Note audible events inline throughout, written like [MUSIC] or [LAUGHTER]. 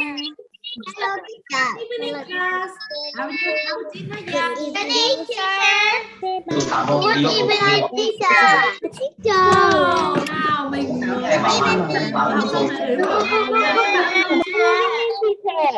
Hello, teacher. evening class. How are you? How are you? Good evening, teacher. Good evening, teacher. Teacher. Nào, mình học? Good evening. Teacher.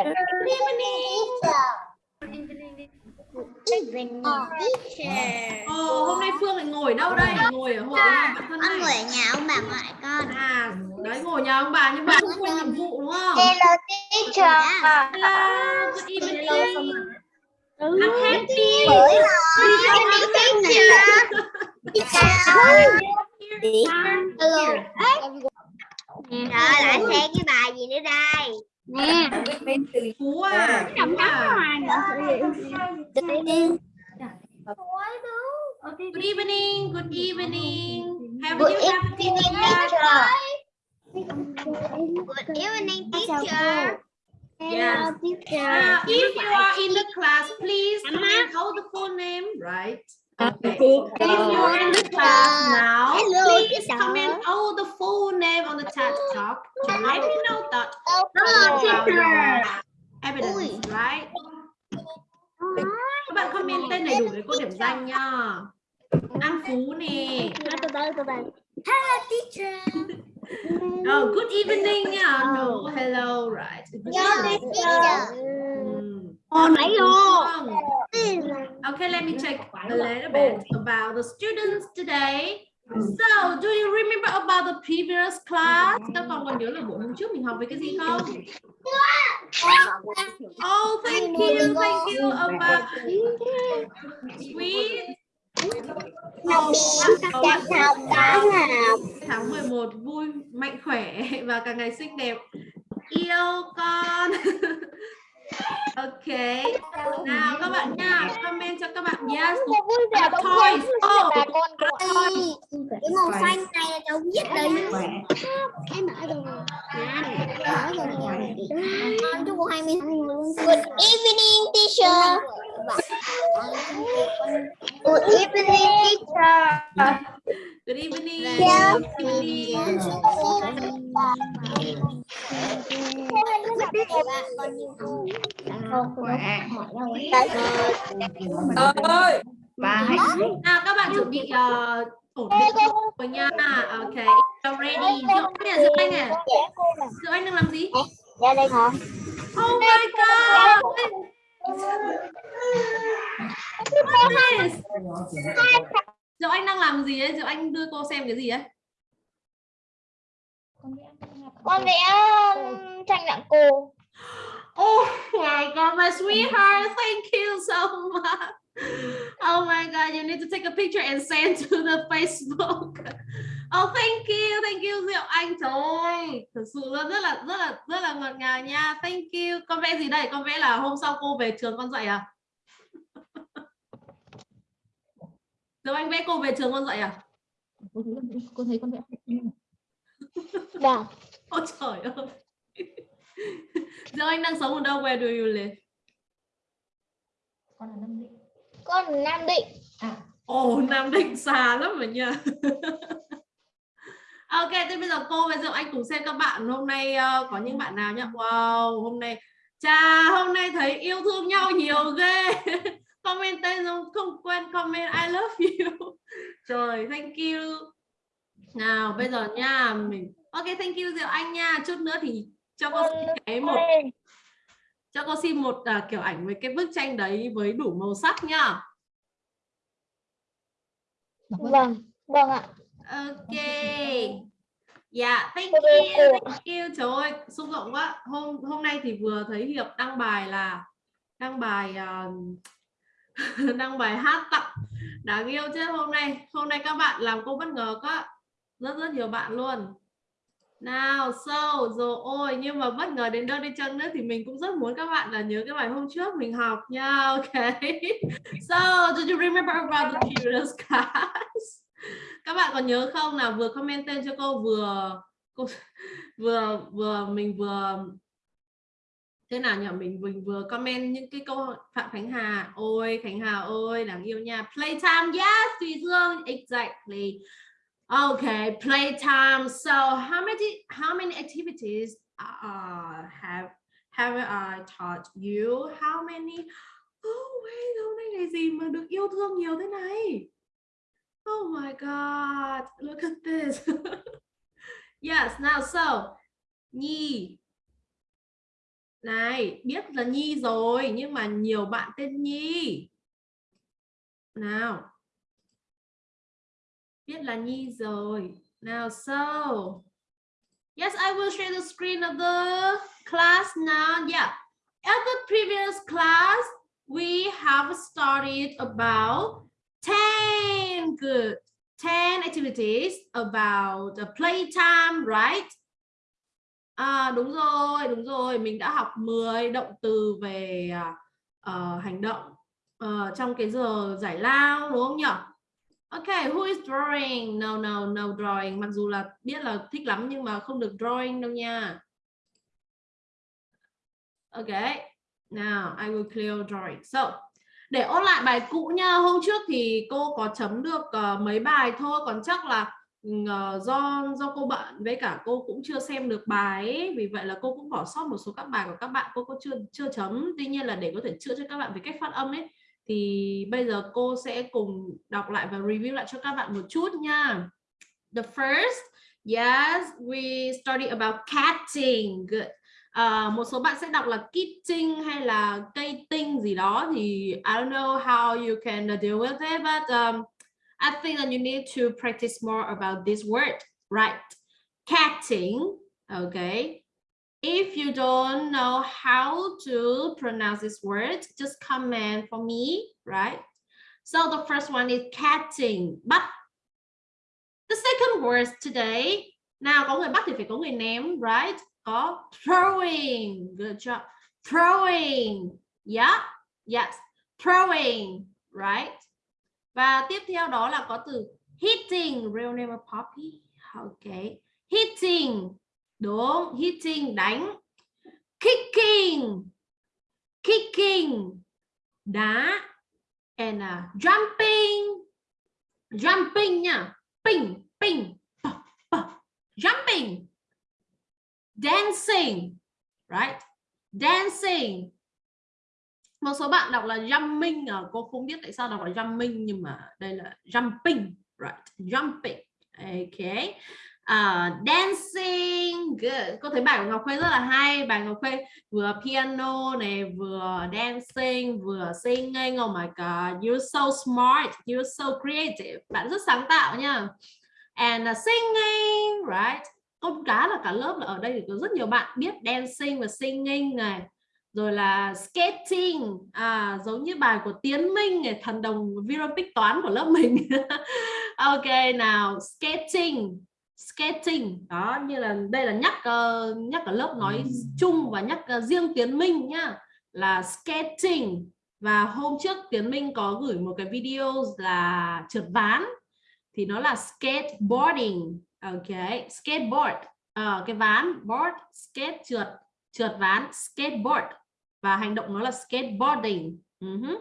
Ồ, hôm nay Phương lại ngồi đâu đây? Ngồi ở hội bạn thân Con ngồi ở nhà ông bà ngoại con. À, đấy ngồi nhà ông bà nhưng mà không quên nhiệm vụ đúng không? Hello, teacher. Hello, good evening. I'm happy. Bởi rồi. Teacher. Teacher. Hello. Trời lại xem cái bài gì nữa đây? Nè. Phú à, Phú à. Good evening, good evening. Have Good you have a evening, class? teacher. Good evening, teacher. Yes. teacher. Uh, if you are in the class, please comment out the full name, right? Okay. If you are in the class now, Hello, please comment all the full name on the chat talk to let me know that Hello, teacher. evidence, right? Các bạn comment tên đầy đủ để cô điểm danh nha. An Phú nè. Hello, teacher. [LAUGHS] Oh, good evening nha. No, hello, right. Good evening. Vâng. Okay, let me check a little bit about the students today. So, do you remember about the previous class? Các con còn nhớ là buổi hôm trước mình học về cái gì không? Oh, thank you, thank you about sweet. Tháng 11 vui, mạnh khỏe và càng ngày xinh đẹp. Yêu con. [LAUGHS] ok. Nào các bạn nha, comment cho các bạn yes. About toys. Oh, toys. cái màu xanh này là cháu viết đây em mở rồi. Mở rồi. Con chúc cô hai mươi good evening teacher good evening teacher Good evening. Good evening. ơi Nào các bạn chuẩn bị uh, ổn định rồi nha. Ok, you're ready. Diệu Anh nè, Diệu Anh nè. Diệu Anh đang làm gì? ra đây hả Oh my god. Diệu Anh đang làm gì ấy? Diệu Anh đưa cô xem cái gì ấy? con vẽ tranh nặng cô Oh my god, my sweetheart, thank you so much. Oh my god, you need to take a picture and send to the Facebook. Oh, thank you, thank you Diệu Anh. Trời ơi, thật sự luôn rất là rất là rất là ngọt ngào nha. Thank you. Con vẽ gì đây? Con vẽ là hôm sau cô về trường con dạy à? [LAUGHS] Diệu Anh vẽ cô về trường con dạy à? cô thấy con vẽ vâng [LAUGHS] Ôi trời ơi. [LAUGHS] Diệu Anh đang sống ở đâu? Where do you live? con là năm định con ở nam định Ồ, Nam Định xa lắm rồi nha. Ok, thế bây giờ cô và Diệu Anh cùng xem các bạn hôm nay ờ, có những bạn nào nhá. Wow, hôm nay chà, hôm nay thấy yêu thương nhau nhiều ghê. [LAUGHS] comment tên không không quên comment I love you. [LAUGHS] Trời, thank you. Nào, bây giờ nha, mình Ok, thank you Diệu Anh nha. Chút nữa thì cho cô xin cái một cho cô xin một à, kiểu ảnh với cái bức tranh đấy với đủ màu sắc nhá. vâng vâng ạ Ok. Dạ, thank Cô you, thank you. Trời ơi, xúc động quá. Hôm hôm nay thì vừa thấy Hiệp đăng bài là đăng bài à, [LAUGHS] đăng bài hát tặng đáng yêu chứ. Hôm nay hôm nay các bạn làm cô bất ngờ quá. Rất rất nhiều bạn luôn. Nào so rồi ôi nhưng mà bất ngờ đến đâu đi chăng nữa thì mình cũng rất muốn các bạn là nhớ cái bài hôm trước mình học nha. [LAUGHS] Ok. So do you remember about the previous class các bạn còn nhớ không là vừa comment tên cho cô vừa cô [LAUGHS] vừa vừa mình vừa thế nào nhỉ? Mình mình vừa comment những cái câu phạm khánh hà ôi khánh hà ơi đáng yêu nha. Playtime yes thùy dương exactly. Okay playtime. So how many how many activities uh, have Have I taught you? How many? Oh wait, hôm nay ngày gì mà được yêu thương nhiều thế này? Oh my god, look at this. [LAUGHS] yes, now so. Nhi. Này, biết là Nhi rồi nhưng mà nhiều bạn tên Nhi. Nào. Biết là Nhi rồi. Now so. Yes, I will share the screen of the class now. Yeah. At the previous class, we have studied about 10 good 10 activities about the playtime right à, đúng rồi đúng rồi mình đã học 10 động từ về uh, hành động uh, trong cái giờ giải lao đúng không nhỉ Okay, who is drawing? No, no, no drawing. Mặc dù là biết là thích lắm nhưng mà không được drawing đâu nha. Okay, now I will clear drawing. So, để ôn lại bài cũ nha. Hôm trước thì cô có chấm được uh, mấy bài thôi. Còn chắc là uh, do do cô bận với cả cô cũng chưa xem được bài ấy. vì vậy là cô cũng bỏ sót một số các bài của các bạn cô có chưa chưa chấm. Tuy nhiên là để có thể chữa cho các bạn về cách phát âm ấy thì bây giờ cô sẽ cùng đọc lại và review lại cho các bạn một chút nha. The first yes we study about catching good uh, một số bạn sẽ đọc là kitting hay là cây tinh gì đó thì I don't know how you can deal with it but um, I think that you need to practice more about this word right? Catting okay? If you don't know how to pronounce this word just comment for me right? So the first one is catting but the second word today nào có người bắt thì phải có người ném right? Có throwing. Good job. Throwing. Yeah. Yes. Throwing. Right? Và tiếp theo đó là có từ hitting. Real name of Poppy okay. Hitting. Đúng. Hitting. Đánh. Kicking. Kicking. Đá. And uh, jumping. Jumping nha. Ping ping. Jumping dancing right? Dancing. Một số bạn đọc là jumping à, cô không biết tại sao đọc là jumping nhưng mà đây là jumping right? Jumping ok uh, dancing good. Cô thấy bài của Ngọc Khuê rất là hay. Bài Ngọc Khuê vừa piano này vừa dancing vừa singing. Oh my god you're so smart. You're so creative. Bạn rất sáng tạo nha. And uh, singing right? Con cá là cả lớp là ở đây thì có rất nhiều bạn biết dancing và singing này rồi là skating. À, giống như bài của Tiến Minh này thần đồng Virompic toán của lớp mình. [LAUGHS] Ok nào skating skating. Đó như là đây là nhắc uh, nhắc ở lớp nói chung và nhắc uh, riêng Tiến Minh nhá là skating. Và hôm trước Tiến Minh có gửi một cái video là trượt ván thì nó là skateboarding ok skateboard à, cái ván board skate trượt trượt ván skateboard và hành động nó là skateboarding uh -huh.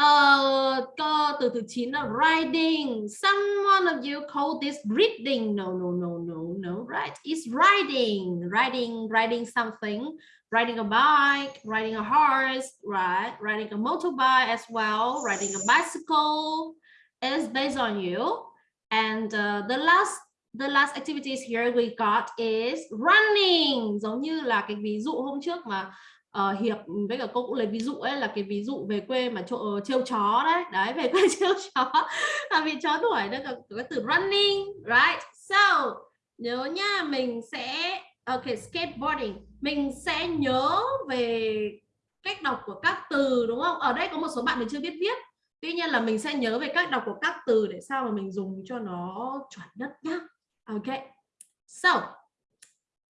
Uh, cơ từ thứ 9 là riding. Someone of you call this reading. No, no, no, no, no, right? It's riding, riding, riding something, riding a bike, riding a horse, right? Riding a motorbike as well, riding a bicycle is based on you. And uh, the last the last activities here we got is running. Giống như là cái ví dụ hôm trước mà uh, hiệp với cả cô cũng lấy ví dụ ấy là cái ví dụ về quê mà chỗ ờ, trêu chó đấy. Đấy về quê [LAUGHS] trêu chó. Là vì chó đuổi đó có cái từ running right? So nhớ nha mình sẽ ok skateboarding. Mình sẽ nhớ về cách đọc của các từ đúng không? Ở đây có một số bạn mình chưa biết viết tuy nhiên là mình sẽ nhớ về cách đọc của các từ để sao mà mình dùng cho nó chuẩn nhất nhá ok so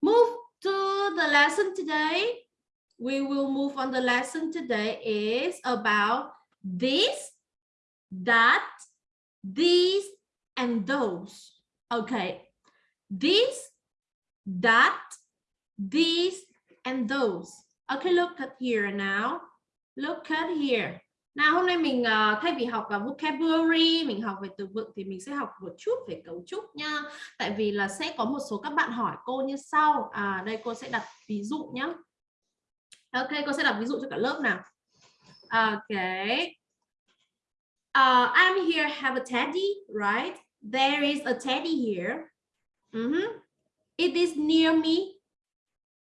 move to the lesson today we will move on the lesson today is about this, that, these, and those. Okay. This, that, these, and those. Okay, look at here now. Look at here. Nào hôm nay mình uh, thay vì học vào vocabulary, mình học về từ vựng thì mình sẽ học một chút về cấu trúc nha. Tại vì là sẽ có một số các bạn hỏi cô như sau. À đây cô sẽ đặt ví dụ nhé. Ok, cô sẽ đặt ví dụ cho cả lớp nào. ok Uh, I'm here have a teddy, right? There is a teddy here. Ừ uh -huh. It is near me.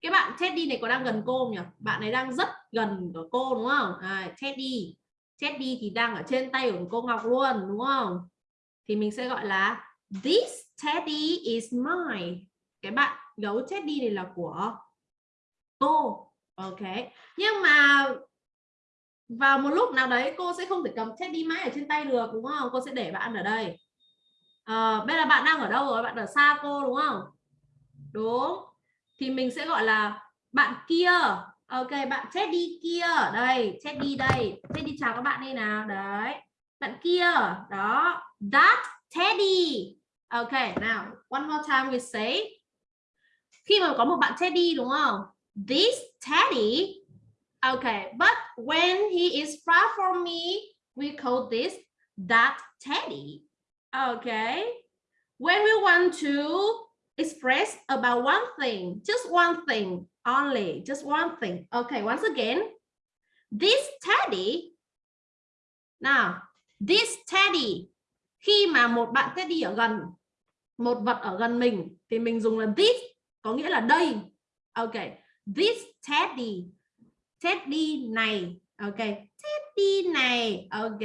Cái bạn Teddy này có đang gần cô không nhỉ? Bạn ấy đang rất gần của cô đúng không? À, Teddy. Teddy thì đang ở trên tay của cô Ngọc luôn đúng không? Thì mình sẽ gọi là This teddy is mine. Cái bạn gấu teddy này là của cô. Ok. Nhưng mà vào một lúc nào đấy cô sẽ không thể cầm teddy mãi ở trên tay được đúng không? Cô sẽ để bạn ở đây. À, bây giờ bạn đang ở đâu rồi? Bạn ở xa cô đúng không? Đúng. Thì mình sẽ gọi là bạn kia. Ok, bạn Teddy kia. Đây, Teddy đây. Teddy chào các bạn đây nào. Đấy. Bạn kia. Đó. That Teddy. Ok, nào, one more time we say. Khi mà có một bạn Teddy đúng không? This Teddy. OK, but when he is far from me, we call this that Teddy. OK, When we want to express about one thing, just one thing only, just one thing. Okay, once again, this Teddy. Now, this Teddy khi mà một bạn teddy ở gần một vật ở gần mình thì mình dùng là this có nghĩa là đây ok this teddy teddy này ok teddy này ok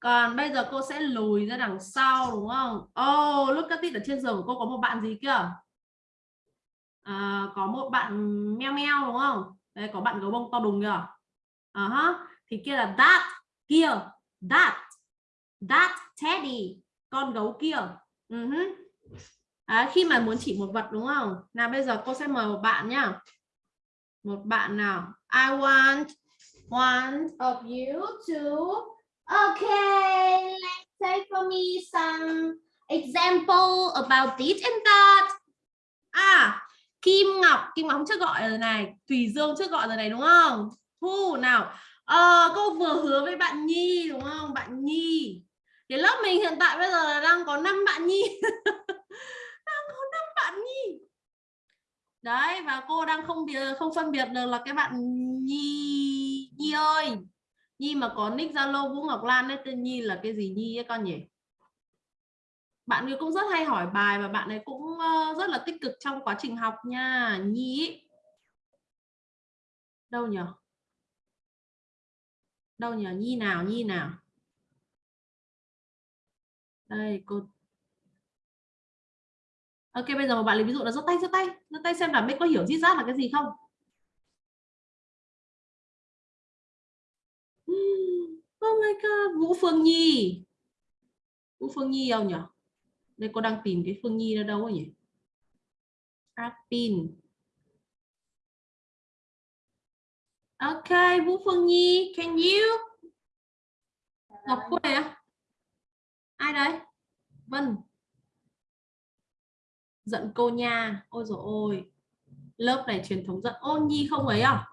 còn bây giờ cô sẽ lùi ra đằng sau đúng không? Oh look at it ở trên giường của cô có một bạn gì kia? À, có một bạn meo meo đúng không? Đây có bạn gấu bông to đùng kìa. Uh -huh. thì kia là that kia that that teddy con gấu kia. Uh -huh. à, khi mà muốn chỉ một vật đúng không? Nào bây giờ cô sẽ mời một bạn nhá. Một bạn nào? I want one of you to okay let's take for me some example about this and that. À Kim Ngọc Kim Ngọc chưa gọi rồi này. Thùy Dương chưa gọi rồi này đúng không? Thu nào. À, cô vừa hứa với bạn Nhi đúng không? Bạn Nhi. Thì lớp mình hiện tại bây giờ là đang có 5 bạn nhi. [LAUGHS] Đang có 5 bạn nhi. Đấy và cô đang không biệt không phân biệt được là cái bạn nhi nhi ơi nhi mà có nick zalo vũ ngọc lan ấy, tên nhi là cái gì nhi ấy con nhỉ? Bạn ấy cũng rất hay hỏi bài và bạn ấy cũng ờ, rất là tích cực trong quá trình học nha, nhi đâu nhỉ đâu nhỉ nhi nào? Nhi nào? Đây, cô. Ok, bây giờ một bạn lấy ví dụ là giơ tay giơ tay. Giơ tay xem là biết có hiểu rít rát là cái gì không? Oh my god, vũ phương nhi. Vũ phương nhi đâu nhỉ đây cô đang tìm cái phương nhi nó đâu nhỉ? Arpin ok, vũ phương nhi, can you? Ngọc này à ai đấy? Vân. Giận cô nha. Ôi dồi ôi. Lớp này truyền thống giận Ôn nhi không ấy à?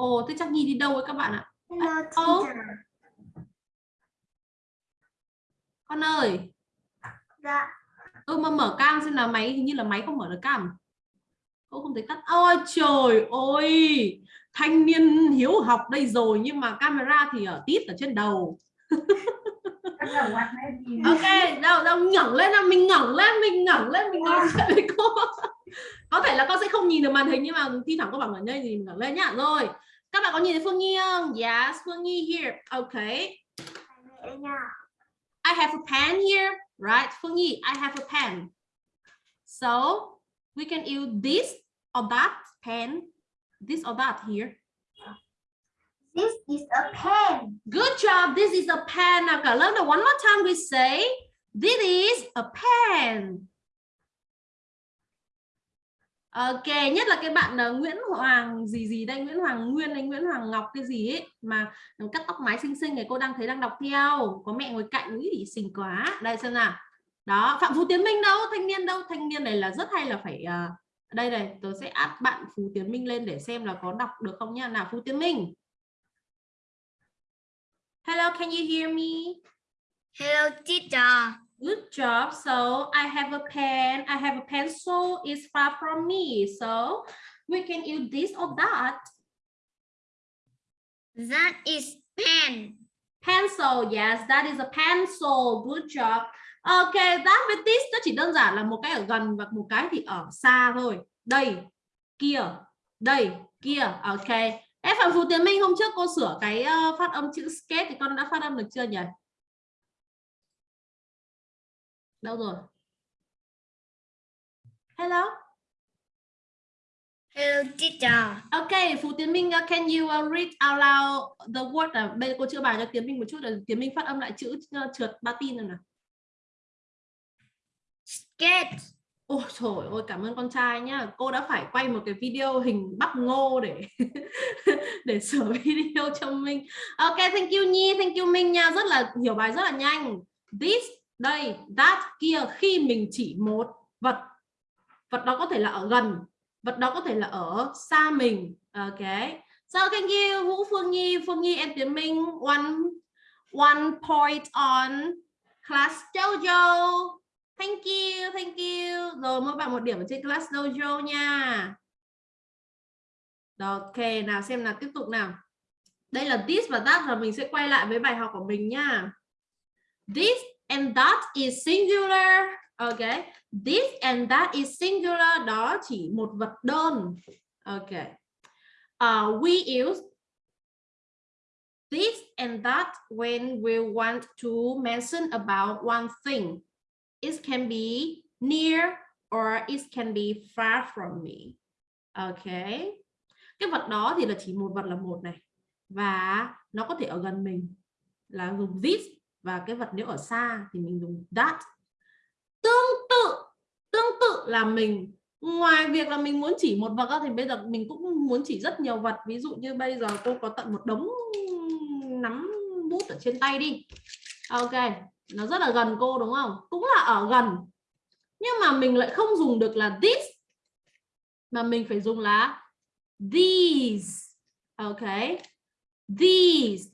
Ồ thế chắc nhi đi đâu với các bạn ạ? Hello, à, con ơi. Dạ. Ừ mà mở cam xem là máy hình như là máy không mở được cam cô không thấy tắt ôi trời ơi! Thanh niên hiếu học đây rồi nhưng mà camera thì ở tít ở trên đầu. Ok đâu đâu ngẩng lên là mình ngẩng lên mình ngẩng lên mình ngẩng lên với cô. Có thể là con sẽ không nhìn được màn hình nhưng mà thi thoảng có bảo ngẩn đây thì ngẩng lên nhá. Rồi các bạn có nhìn thấy Phương Nhi không yes Phương Nhi here okay I have a pen here right Phương Nhi I have a pen so we can use this or that pen this or that here This is a pen. Good job. This is a pen. Now lớp one more time we say this is a pen. Ok, nhất là cái bạn uh, Nguyễn Hoàng gì gì đây, Nguyễn Hoàng Nguyên hay Nguyễn Hoàng Ngọc cái gì ấy mà cắt tóc mái xinh xinh này cô đang thấy đang đọc theo, có mẹ ngồi cạnh ý xinh quá. Đây xem nào. Đó, Phạm Phú Tiến Minh đâu, thanh niên đâu, thanh niên này là rất hay là phải uh, đây này, tôi sẽ add bạn Phú Tiến Minh lên để xem là có đọc được không nha. Nào Phú Tiến Minh. Hello, can you hear me? Hello, teacher. Good job. So I have a pen. I have a pencil. It's far from me. So we can use this or that That is pen. pencil yes that is a pencil good job ok that with this nó chỉ đơn giản là một cái ở gần và một cái thì ở xa thôi đây kia đây kia ok em phạm phú tiến minh hôm trước cô sửa cái uh, phát âm chữ skate thì con đã phát âm được chưa nhỉ đâu rồi hello Hello teacher. Okay, Phú Tiến Minh, uh, can you uh, read out loud the word? Uh, bây giờ cô chữa bài cho Tiến Minh một chút để Tiến Minh phát âm lại chữ uh, trượt ba tin rồi nào. Skate. Ôi trời ơi, cảm ơn con trai nhá. Cô đã phải quay một cái video hình bắp ngô để [LAUGHS] để sửa video cho Minh. Ok, thank you Nhi, thank you Minh nha. Rất là hiểu bài rất là nhanh. This, đây, that, kia khi mình chỉ một vật. Vật đó có thể là ở gần, vật đó có thể là ở xa mình. Ok. So thank you Vũ Phương Nhi, Phương Nhi em Tiến Minh. One one point on class Jojo. Thank you, thank you. Rồi mỗi bạn một điểm ở trên class dojo nha. Ok, nào xem nào tiếp tục nào. Đây là this và that rồi mình sẽ quay lại với bài học của mình nha. This and that is singular. Ok. This and that is singular đó chỉ một vật đơn. Ok. Uh, we use this and that when we want to mention about one thing it can be near or it can be far from me. Ok. Cái vật đó thì là chỉ một vật là một này. Và nó có thể ở gần mình là dùng this và cái vật nếu ở xa thì mình dùng that. Tương tự, tương tự là mình ngoài việc là mình muốn chỉ một vật đó thì bây giờ mình cũng muốn chỉ rất nhiều vật. Ví dụ như bây giờ cô có tận một đống nắm bút ở trên tay đi. Ok, nó rất là gần cô đúng không cũng là ở gần nhưng mà mình lại không dùng được là this mà mình phải dùng là these ok these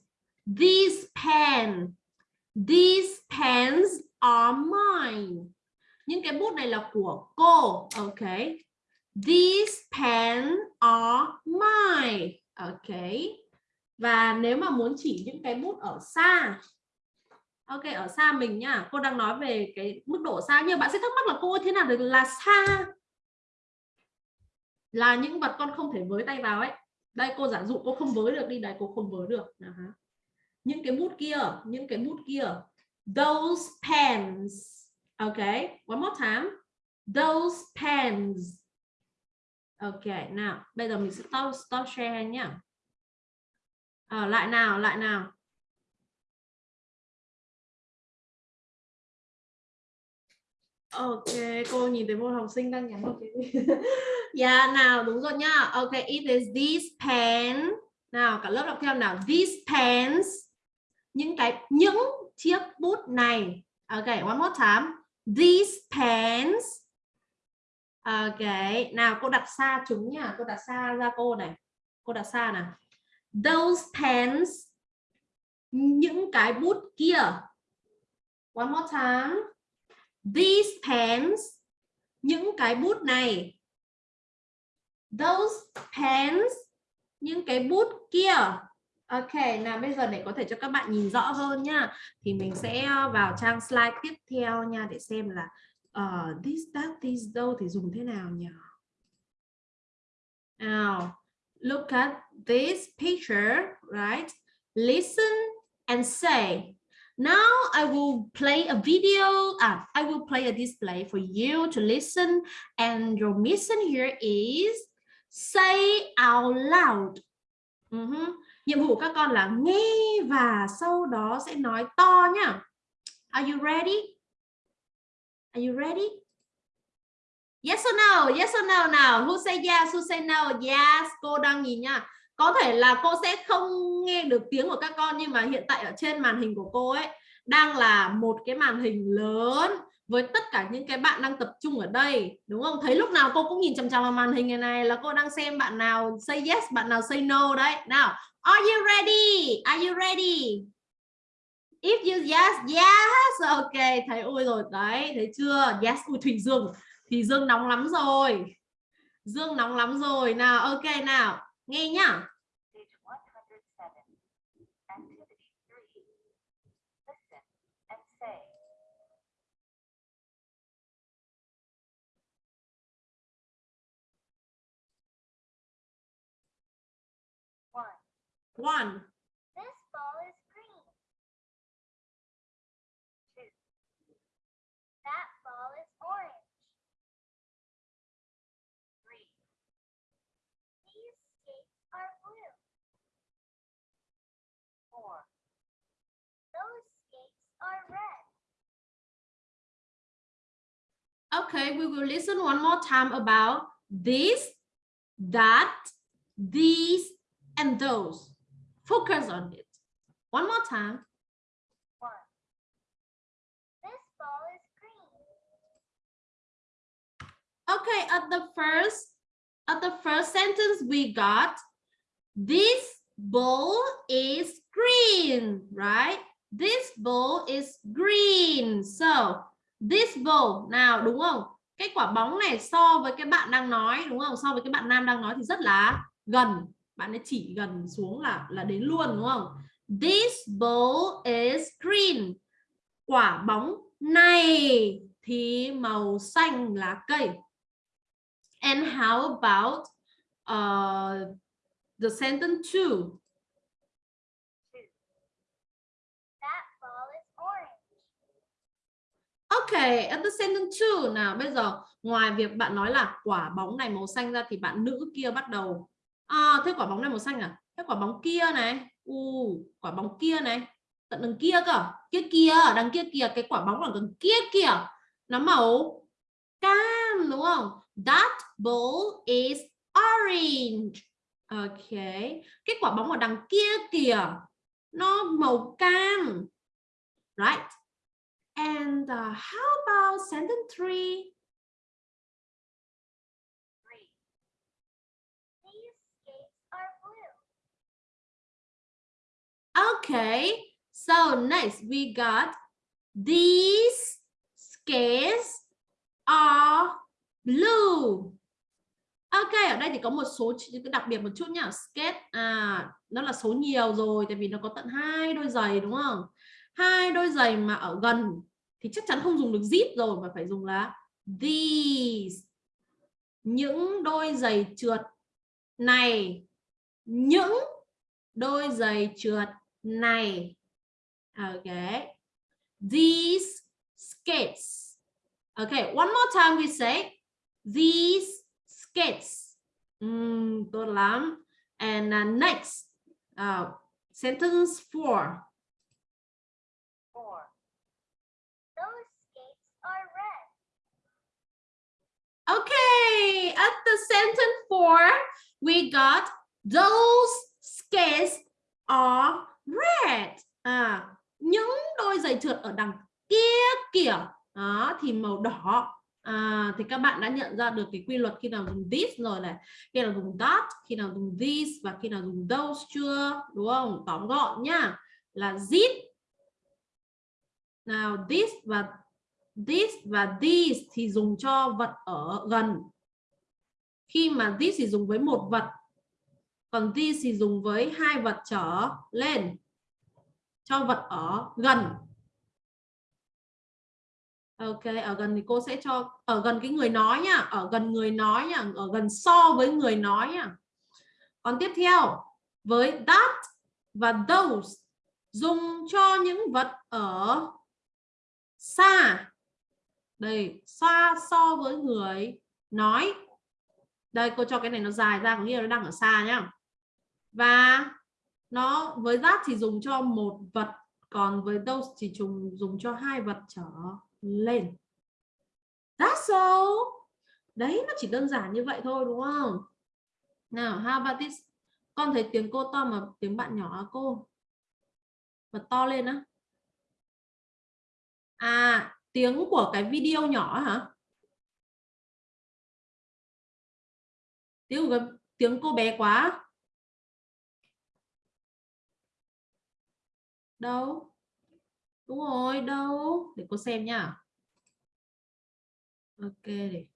these pen these pens are mine những cái bút này là của cô ok these pens are mine ok và nếu mà muốn chỉ những cái bút ở xa Ok, ở xa mình nhá. Cô đang nói về cái mức độ xa. Nhưng bạn sẽ thắc mắc là cô thế nào được là xa? Là những vật con không thể với tay vào ấy. Đây cô giả dụ cô không với được đi. Đây cô không với được. Uh -huh. Những cái bút kia, những cái bút kia. Those pens. okay, one more time. Those pens. okay, nào. Bây giờ mình sẽ stop, stop share nhá. À, ờ, lại nào, lại nào. Ok, cô nhìn thấy một học sinh đang nhắn một cái [LAUGHS] Dạ, yeah, nào đúng rồi nhá. Ok, it is this pen. Nào, cả lớp đọc theo nào. These pens. Những cái những chiếc bút này. Ok, one more time. These pens. Ok, nào cô đặt xa chúng nhá. Cô đặt xa ra cô này. Cô đặt xa nào. Those pens. Những cái bút kia. One more time these pens những cái bút này those pens những cái bút kia Ok, nào bây giờ để có thể cho các bạn nhìn rõ hơn nha thì mình sẽ ờ, vào trang slide tiếp theo nha để xem là uh, this, that, this, though thì dùng thế nào nhỉ? Now, look at this picture, right? Listen and say Now I will play a video, uh, I will play a display for you to listen and your mission here is say out loud. Ừ uh -huh. Nhiệm vụ các con là nghe và sau đó sẽ nói to nhá. Are you ready? Are you ready? Yes or no? Yes or no nào? Who say yes? Who say no? Yes. Cô đang nhìn nha có thể là cô sẽ không nghe được tiếng của các con nhưng mà hiện tại ở trên màn hình của cô ấy đang là một cái màn hình lớn với tất cả những cái bạn đang tập trung ở đây đúng không thấy lúc nào cô cũng nhìn chằm chằm vào màn hình này này là cô đang xem bạn nào say yes bạn nào say no đấy nào are you ready are you ready if you yes yes ok thấy ôi rồi đấy thấy chưa yes ui thủy dương thì dương nóng lắm rồi Dương nóng lắm rồi. Nào, ok nào. Nghe nhá. One. This ball is green. two, That ball is orange. three, These skates are blue. four, Those skates are red. Okay, we will listen one more time about this, that, these, and those. Focus on it. One more time. one, This ball is green. Okay, at the first, at the first sentence we got, this bowl is green, right? This bowl is green. So, this bowl, nào đúng không? Cái quả bóng này so với cái bạn đang nói, đúng không? So với cái bạn nam đang nói thì rất là gần. Bạn ấy chỉ gần xuống là là đến luôn đúng không? This bowl is green. Quả bóng này thì màu xanh lá cây. And how about uh, the sentence two? That ball is orange. Okay, at the sentence two nào bây giờ ngoài việc bạn nói là quả bóng này màu xanh ra thì bạn nữ kia bắt đầu à, thế quả bóng này màu xanh à? Thế quả bóng kia này, u quả bóng kia này, tận đằng kia cơ, kia kia, đằng kia kìa, cái quả bóng ở đằng kia kìa, nó màu cam đúng không? That ball is orange. Okay, cái quả bóng ở đằng kia kìa, nó màu cam, right? And uh, how about sentence three, These skates are blue. Okay, so next we got these skates are blue. Ok, ở đây thì có một số chữ đặc biệt một chút nhá. Skate à nó là số nhiều rồi tại vì nó có tận hai đôi giày đúng không? Hai đôi giày mà ở gần thì chắc chắn không dùng được zip rồi mà phải dùng là these. Những đôi giày trượt này, những đôi giày trượt này. Okay. These skates. Okay, one more time we say these skates. Mm, tốt lắm. And uh, next, uh, sentence four. four, Those skates are red. Okay, at the sentence four, we got those skates are red. À, những đôi giày trượt ở đằng kia kìa đó thì màu đỏ. À, thì các bạn đã nhận ra được cái quy luật khi nào dùng this rồi này, khi nào dùng that, khi nào dùng this và khi nào dùng those chưa, đúng không? Tóm gọn nhá, là zip. Nào this và this và these thì dùng cho vật ở gần. Khi mà this thì dùng với một vật, còn these thì dùng với hai vật trở lên cho vật ở gần. Ok, ở gần thì cô sẽ cho ở gần cái người nói nhá, ở gần người nói nhá, ở gần so với người nói nhá. Còn tiếp theo, với that và those dùng cho những vật ở xa. Đây, xa so với người nói. Đây cô cho cái này nó dài ra có nghĩa là nó đang ở xa nhá. Và nó với that thì dùng cho một vật, còn với those thì dùng dùng cho hai vật trở lên. That's all. Đấy nó chỉ đơn giản như vậy thôi đúng không? Nào, how about this? Con thấy tiếng cô to mà tiếng bạn nhỏ à cô? Bật to lên á. À, tiếng của cái video nhỏ hả? Tiếng của cái, tiếng cô bé quá. Đâu? Đúng rồi, đâu? Để cô xem nhá. Ok để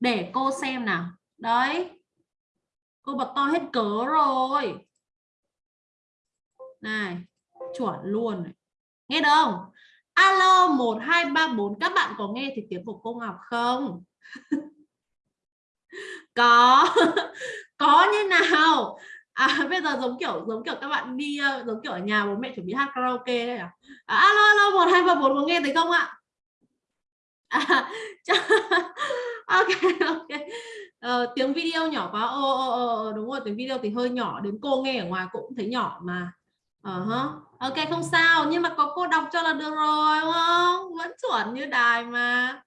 để cô xem nào. đấy cô bật to hết cớ rồi này chuẩn luôn này. nghe được không alo một hai ba bốn các bạn có nghe thì tiếng của cô Ngọc không [LAUGHS] có [LAUGHS] có như nào à [LAUGHS] bây giờ giống kiểu giống kiểu các bạn đi ờ, giống kiểu ở nhà bố mẹ chuẩn bị hát karaoke đây à, à alo alo một hai ba bốn có nghe thấy không ạ? À, [LAUGHS] [LAUGHS] ok ok. Ờ, tiếng video nhỏ quá. Ô ô ô đúng rồi tiếng video thì hơi nhỏ đến cô nghe ở ngoài cũng thấy nhỏ mà. Ờ uh -huh. ok không sao nhưng mà có cô đọc cho là được rồi đúng không? Vẫn chuẩn như đài mà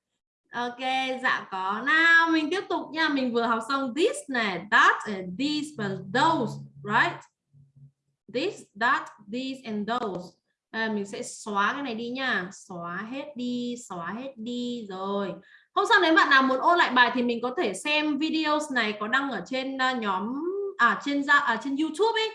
ok dạ có. Nào mình tiếp tục nha. Mình vừa học xong this này that and these và those right? This that these and those. À, mình sẽ xóa cái này đi nha. Xóa hết đi xóa hết đi rồi. Hôm sau nếu bạn nào muốn ôn lại bài thì mình có thể xem videos này có đăng ở trên ờ, nhóm à trên ra à, trên YouTube ấy.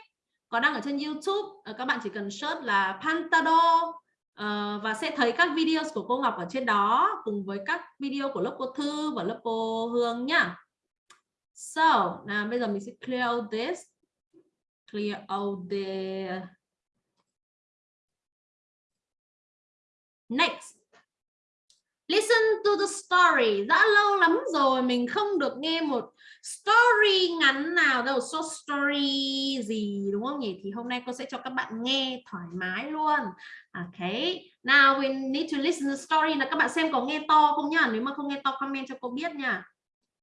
Có đăng ở trên YouTube. À, các bạn chỉ cần search là Pantado uh, và sẽ thấy các video của cô Ngọc ở trên đó cùng với các video của lớp cô Thư và lớp cô Hương nhá. So, nào bây giờ mình sẽ clear all this. Clear all the Next. Listen to the story. Đã lâu lắm rồi mình không được nghe một story ngắn nào đâu. So story gì đúng không nhỉ? Thì hôm nay cô sẽ cho các bạn nghe thoải mái luôn. Okay. Now we need to listen to the story là các bạn xem có nghe to không nhá. Nếu mà không nghe to comment cho cô biết nha.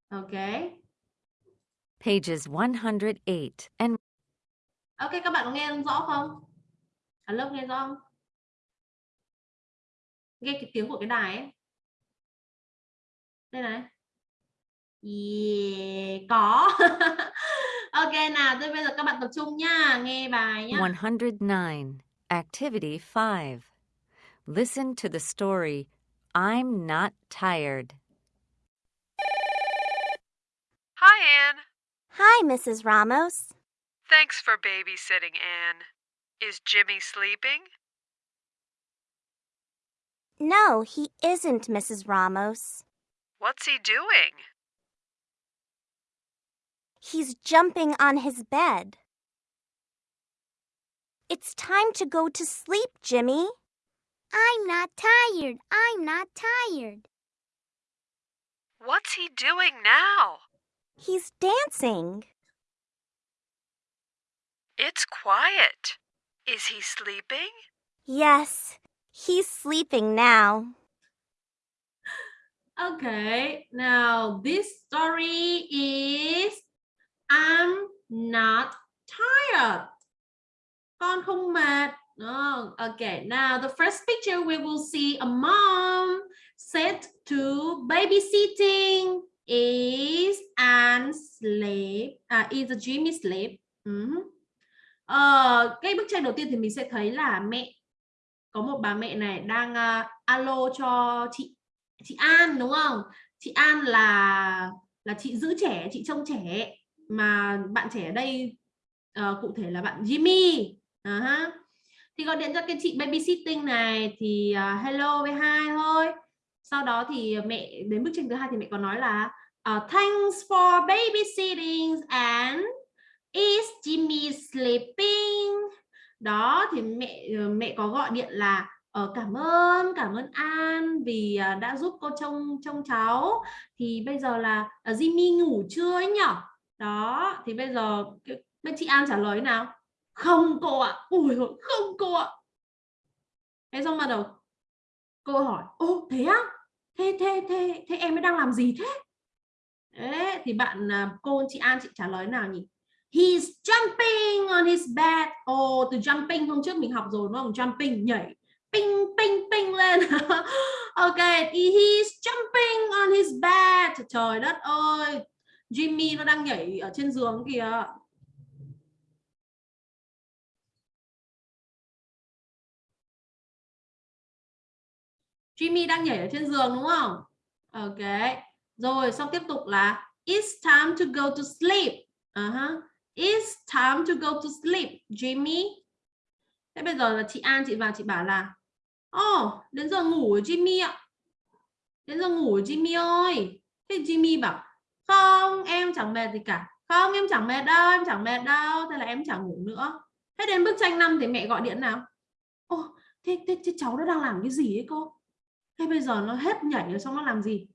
Okay. Pages 108 and Ok các bạn có nghe rõ không? Ở lớp nghe rõ không? nghe cái tiếng của cái đài ấy đây này yeah, có [LAUGHS] ok nào tôi bây giờ các bạn tập trung nha nghe bài nhá 109. Activity 5. Listen to the story I'm Not Tired. Hi, Anne. Hi, Mrs. Ramos. Thanks for babysitting, Anne. Is Jimmy sleeping? No, he isn't, Mrs. Ramos. What's he doing? He's jumping on his bed. It's time to go to sleep, Jimmy. I'm not tired. I'm not tired. What's he doing now? He's dancing. It's quiet. Is he sleeping? Yes, he's sleeping now. Okay, now this story is I'm not tired. Con không mệt. Oh, okay, now the first picture we will see a mom set to babysitting is and sleep. À, is a Jimmy sleep. Uh Ờ, cái bức tranh đầu tiên thì mình sẽ thấy là mẹ có một bà mẹ này đang uh, alo cho chị chị An đúng không? Chị An là là chị giữ trẻ, chị trông trẻ mà bạn trẻ ở đây uh, cụ thể là bạn Jimmy. Ờ uh -huh. Thì gọi điện cho cái chị babysitting này thì uh, hello với hai thôi. Sau đó thì mẹ đến bức tranh thứ hai thì mẹ có nói là uh, thanks for babysitting and is Jimmy sleeping? Đó thì mẹ mẹ có gọi điện là ờ, cảm ơn cảm ơn An vì đã giúp cô trông trông cháu thì bây giờ là uh, Jimmy ngủ chưa ấy nhở đó thì bây giờ bên chị An trả lời nào không cô ạ ui không cô ạ thế xong bắt đầu cô hỏi ô thế á thế thế thế thế em mới đang làm gì thế Đấy, thì bạn à, cô chị An chị trả lời nào nhỉ He's jumping on his bed. Ồ, oh, từ jumping hôm trước mình học rồi đúng không? Jumping nhảy ping ping ping lên. [LAUGHS] ok, he's jumping on his bed. Trời đất ơi. Jimmy nó đang nhảy ở trên giường kìa. Jimmy đang nhảy ở trên giường đúng không? Ok. Rồi, xong tiếp tục là It's time to go to sleep. Uh -huh. It's time to go to sleep, Jimmy. Thế bây giờ là chị An chị vào chị bảo là oh, đến giờ ngủ rồi Jimmy ạ. Đến giờ ngủ rồi Jimmy ơi. Thế Jimmy bảo không em chẳng mệt gì cả. Không em chẳng mệt đâu em chẳng mệt đâu thế là em chẳng ngủ nữa. Thế đến bức tranh 5 thì mẹ gọi điện nào. Ô thế, thế, thế cháu nó đang làm cái gì ấy cô? Thế bây giờ nó hết nhảy rồi xong nó làm gì?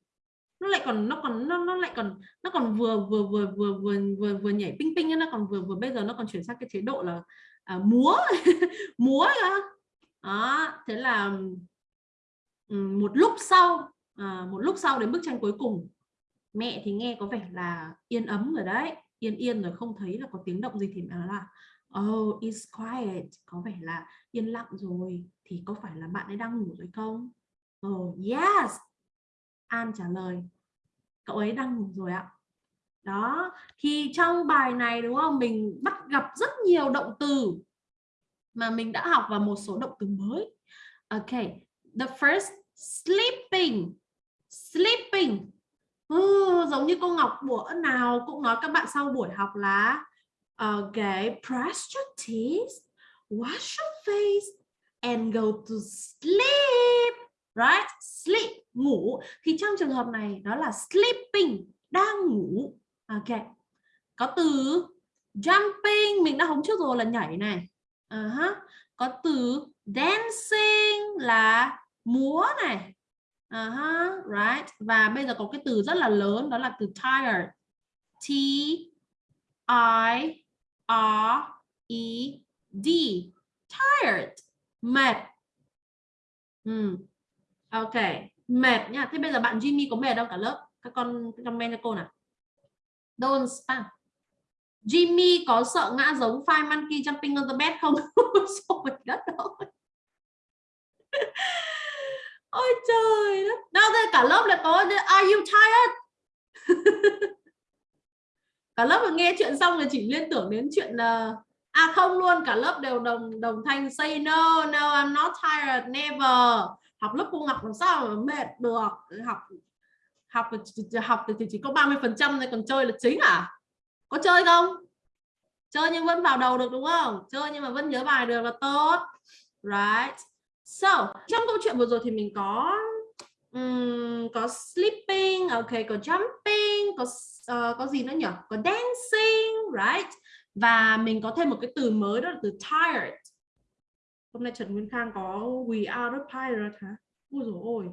Nó lại còn nó còn nó nó lại còn nó còn vừa vừa vừa vừa vừa vừa vừa nhảy ping ping nó còn vừa vừa bây giờ nó còn chuyển sang cái chế độ là à, múa. [LAUGHS] Múa đó đó thế là một lúc sau à, một lúc sau đến bức tranh cuối cùng mẹ thì nghe có vẻ là yên ấm rồi đấy, yên yên rồi không thấy là có tiếng động gì thì mẹ nói là oh it's quiet. Có vẻ là yên lặng rồi. Thì có phải là bạn ấy đang ngủ rồi không? Oh yes. An trả lời, cậu ấy đang ngủ rồi ạ. Đó, thì trong bài này, đúng không? Mình bắt gặp rất nhiều động từ mà mình đã học và một số động từ mới. Ok, the first, sleeping. Sleeping ừ, giống như cô Ngọc bữa nào cũng nói các bạn sau buổi học là ờ, ok brush your teeth wash your face and go to sleep. Right? Sleep ngủ. Thì trong trường hợp này đó là sleeping đang ngủ. Ok. Có từ jumping mình đã hóng trước rồi là nhảy này. Ờ uh -huh. có từ dancing là múa này uh -huh. right. Và bây giờ có cái từ rất là lớn, đó là từ tired. T i r e d. Tired. Mệt. Ừ. ok. Mệt nha. Thế bây giờ bạn Jimmy có mệt đâu cả lớp, các con comment cho cô nào. Don't spam Jimmy có sợ ngã giống Five Monkey Jumping on the Bed không? [LAUGHS] Rồi đất ơi. Ôi trời đất. Đâu đây cả lớp là có Are you tired? [LAUGHS] cả lớp mà nghe chuyện xong là chỉ liên tưởng đến chuyện là à không luôn, cả lớp đều đồng đồng thanh say no no, I'm not tired, never. Học lớp cô Ngọc làm sao mà mệt được. Học học học thì chỉ có 30 phần trăm còn chơi là chính à? Có chơi không? Chơi nhưng vẫn vào đầu được, đúng không? Chơi nhưng mà vẫn nhớ bài được là tốt. Right so trong câu chuyện vừa rồi thì mình có um, có sleeping ok có jumping có uh, có gì nữa nhỉ? Có dancing right? Và mình có thêm một cái từ mới đó là từ tired. Hôm nay Trần Nguyên Khang có we are the pirate hả? Ôi dồi ôi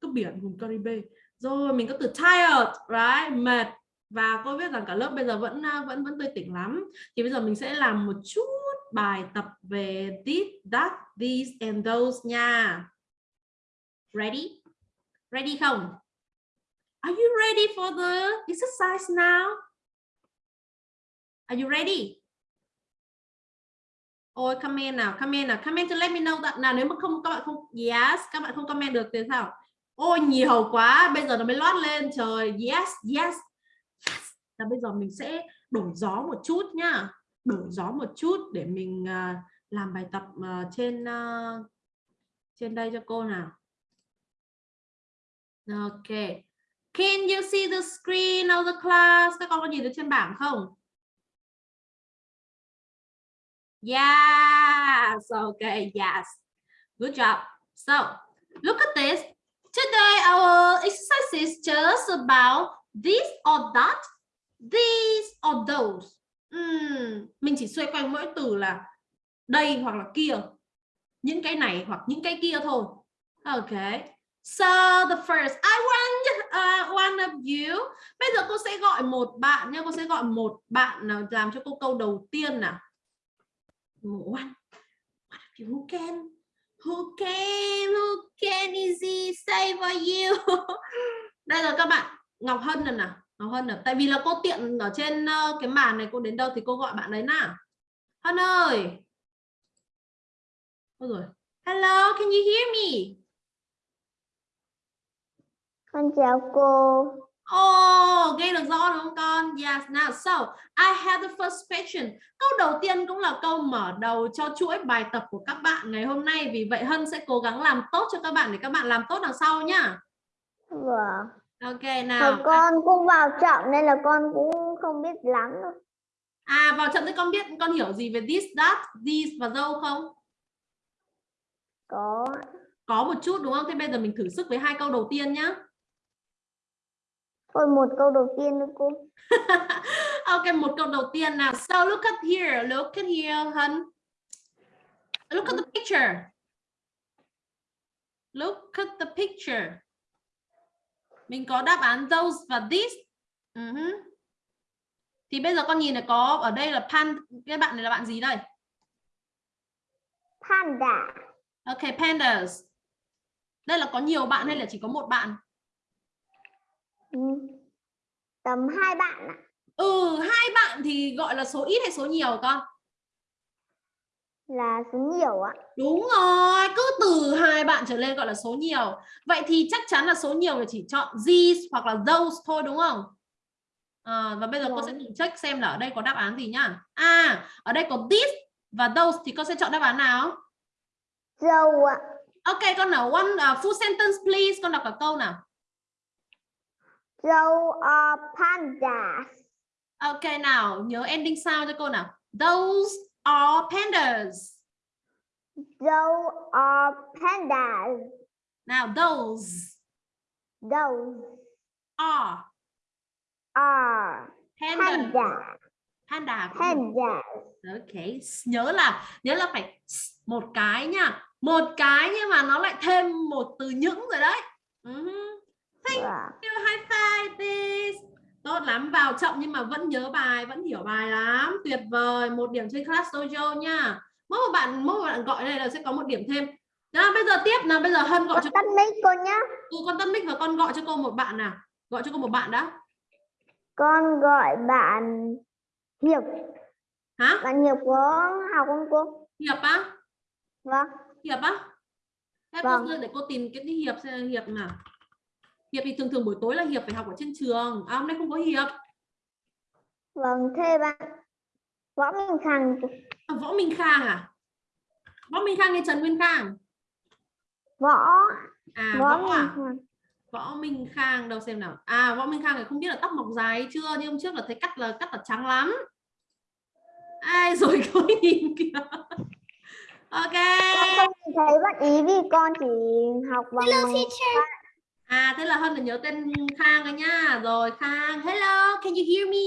cứ biển vùng Caribe. Rồi mình có từ tired right? Mệt. Và cô biết rằng cả lớp bây giờ vẫn ờ, vẫn vẫn tươi tỉnh lắm. Thì bây giờ mình sẽ làm một chút bài tập về this that, these and those nha. Ready? Ready không? Are you ready for the exercise now? Are you ready? Ôi comment nào comment nào. Comment to let me know that nào, nếu mà không, các bạn không, yes, các bạn không comment được thì sao? Ôi, nhiều quá, bây giờ nó mới lót lên, trời yes. Yes. Là bây giờ mình sẽ đổi gió một chút nhá đổi gió một chút để mình à, làm bài tập à, trên à, trên đây cho cô nào. Ok. Can you see the screen of the class? Các con có nhìn được trên bảng không? Yes. Okay yes. Good job. So, look at this. Today, our exercise is just about this or that, these or those uhm, mình chỉ xoay quanh mỗi từ là đây hoặc là kia. Những cái này hoặc những cái kia thôi. Ok. So the first I want uh, one of you. Bây giờ cô sẽ gọi một bạn nha. Cô sẽ gọi một bạn nào làm cho cô câu đầu tiên nào. One. One of you who can? Who can who can easy say for you? [LAUGHS] Đây là các bạn. Ngọc Hân rồi nào. Ngọc Hân à? tại vì là cô tiện ở trên uh, cái màn này cô đến đâu thì cô gọi bạn đấy nào Hân ơi Ôi rồi hello can you hear me con chào cô Oh, nghe được rõ đúng không con? Yes, now so I have the first question. Câu đầu tiên cũng là câu mở đầu cho chuỗi bài tập của các bạn ngày hôm nay. Vì vậy Hân sẽ cố gắng làm tốt cho các bạn để các bạn làm tốt đằng sau nhá. vâng Ok nào. con cũng vào chậm nên là con cũng không biết lắm đâu. À vào trận thì con biết con hiểu gì về this, that, these và those không? có Có một chút đúng không? Thế bây giờ mình thử sức với hai câu đầu tiên nhá. Thôi một câu đầu tiên nữa cô. [LAUGHS] ok, một câu đầu tiên nào. So look at here, look at here, Hân. Look at the picture. Look at the picture. Mình có đáp án those và this. Ừ hứ. Thì bây giờ con nhìn này có ở đây là pan cái bạn này là bạn gì đây? Panda. Ok, pandas. Đây là có nhiều bạn hay là chỉ có một bạn? Ừ. Tầm hai bạn ạ. Ừ, hai bạn thì gọi là số ít hay số nhiều con? Là số nhiều ạ. Đúng rồi, cứ từ hai bạn trở lên gọi là số nhiều. Vậy thì chắc chắn là số nhiều là chỉ chọn these hoặc là those thôi đúng không? À, và bây giờ con sẽ Vâng. tự check xem là ở đây có đáp án gì nhá. À, ở đây có this và those thì con sẽ chọn đáp án nào? Dâu ạ. Ok, con nào one uh, full sentence please. Con đọc cả câu nào. Dâu are pandas. Ok nào, nhớ ending sound cho cô nào. Those are pandas. Dâu are pandas. Nào, those Those are are. Panda. cũng được. Pandas. Ok, nhớ là nhớ là phải một cái nha, một cái nhưng mà nó lại thêm một từ những rồi đấy. Uh-huh. Thank Wow. you, high five this. Tốt lắm, vào chậm nhưng mà vẫn nhớ bài, vẫn hiểu bài lắm. Tuyệt vời, một điểm trên class dojo nha. Mỗi một bạn, mỗi một bạn gọi đây là sẽ có một điểm thêm. Nào, bây giờ tiếp nào, bây giờ Hân gọi Con cho tắt mic cô nhá. ừ, con Tân Bích và con gọi cho cô một bạn nào. Gọi cho cô một bạn đã. Con gọi bạn Hiệp. Hả? Bạn Hiệp có học không cô? Hiệp á? Vâng. Hiệp á? Thế Vâng. cô để cô tìm cái Hiệp Hiệp nào. Hiệp thì thường thường buổi tối là Hiệp phải học ở trên trường. À, hôm nay không có Hiệp. Vâng, thế bạn Võ Minh Khang À, Võ Minh Khang à? Võ Minh Khang hay Trần Nguyên Khang? Võ À, Võ Võ à? Khang Võ Minh Khang đâu xem nào. À, Võ Minh Khang này không biết là tóc mọc dài chưa nhưng hôm trước là thấy cắt là cắt là trắng lắm. Ai [LAUGHS] rồi cô nhìn kìa. Ok. Con không thấy bạn ý vì con chỉ học bằng À thế là Hân là nhớ tên Khang rồi nha. Rồi Khang, hello, can you hear me?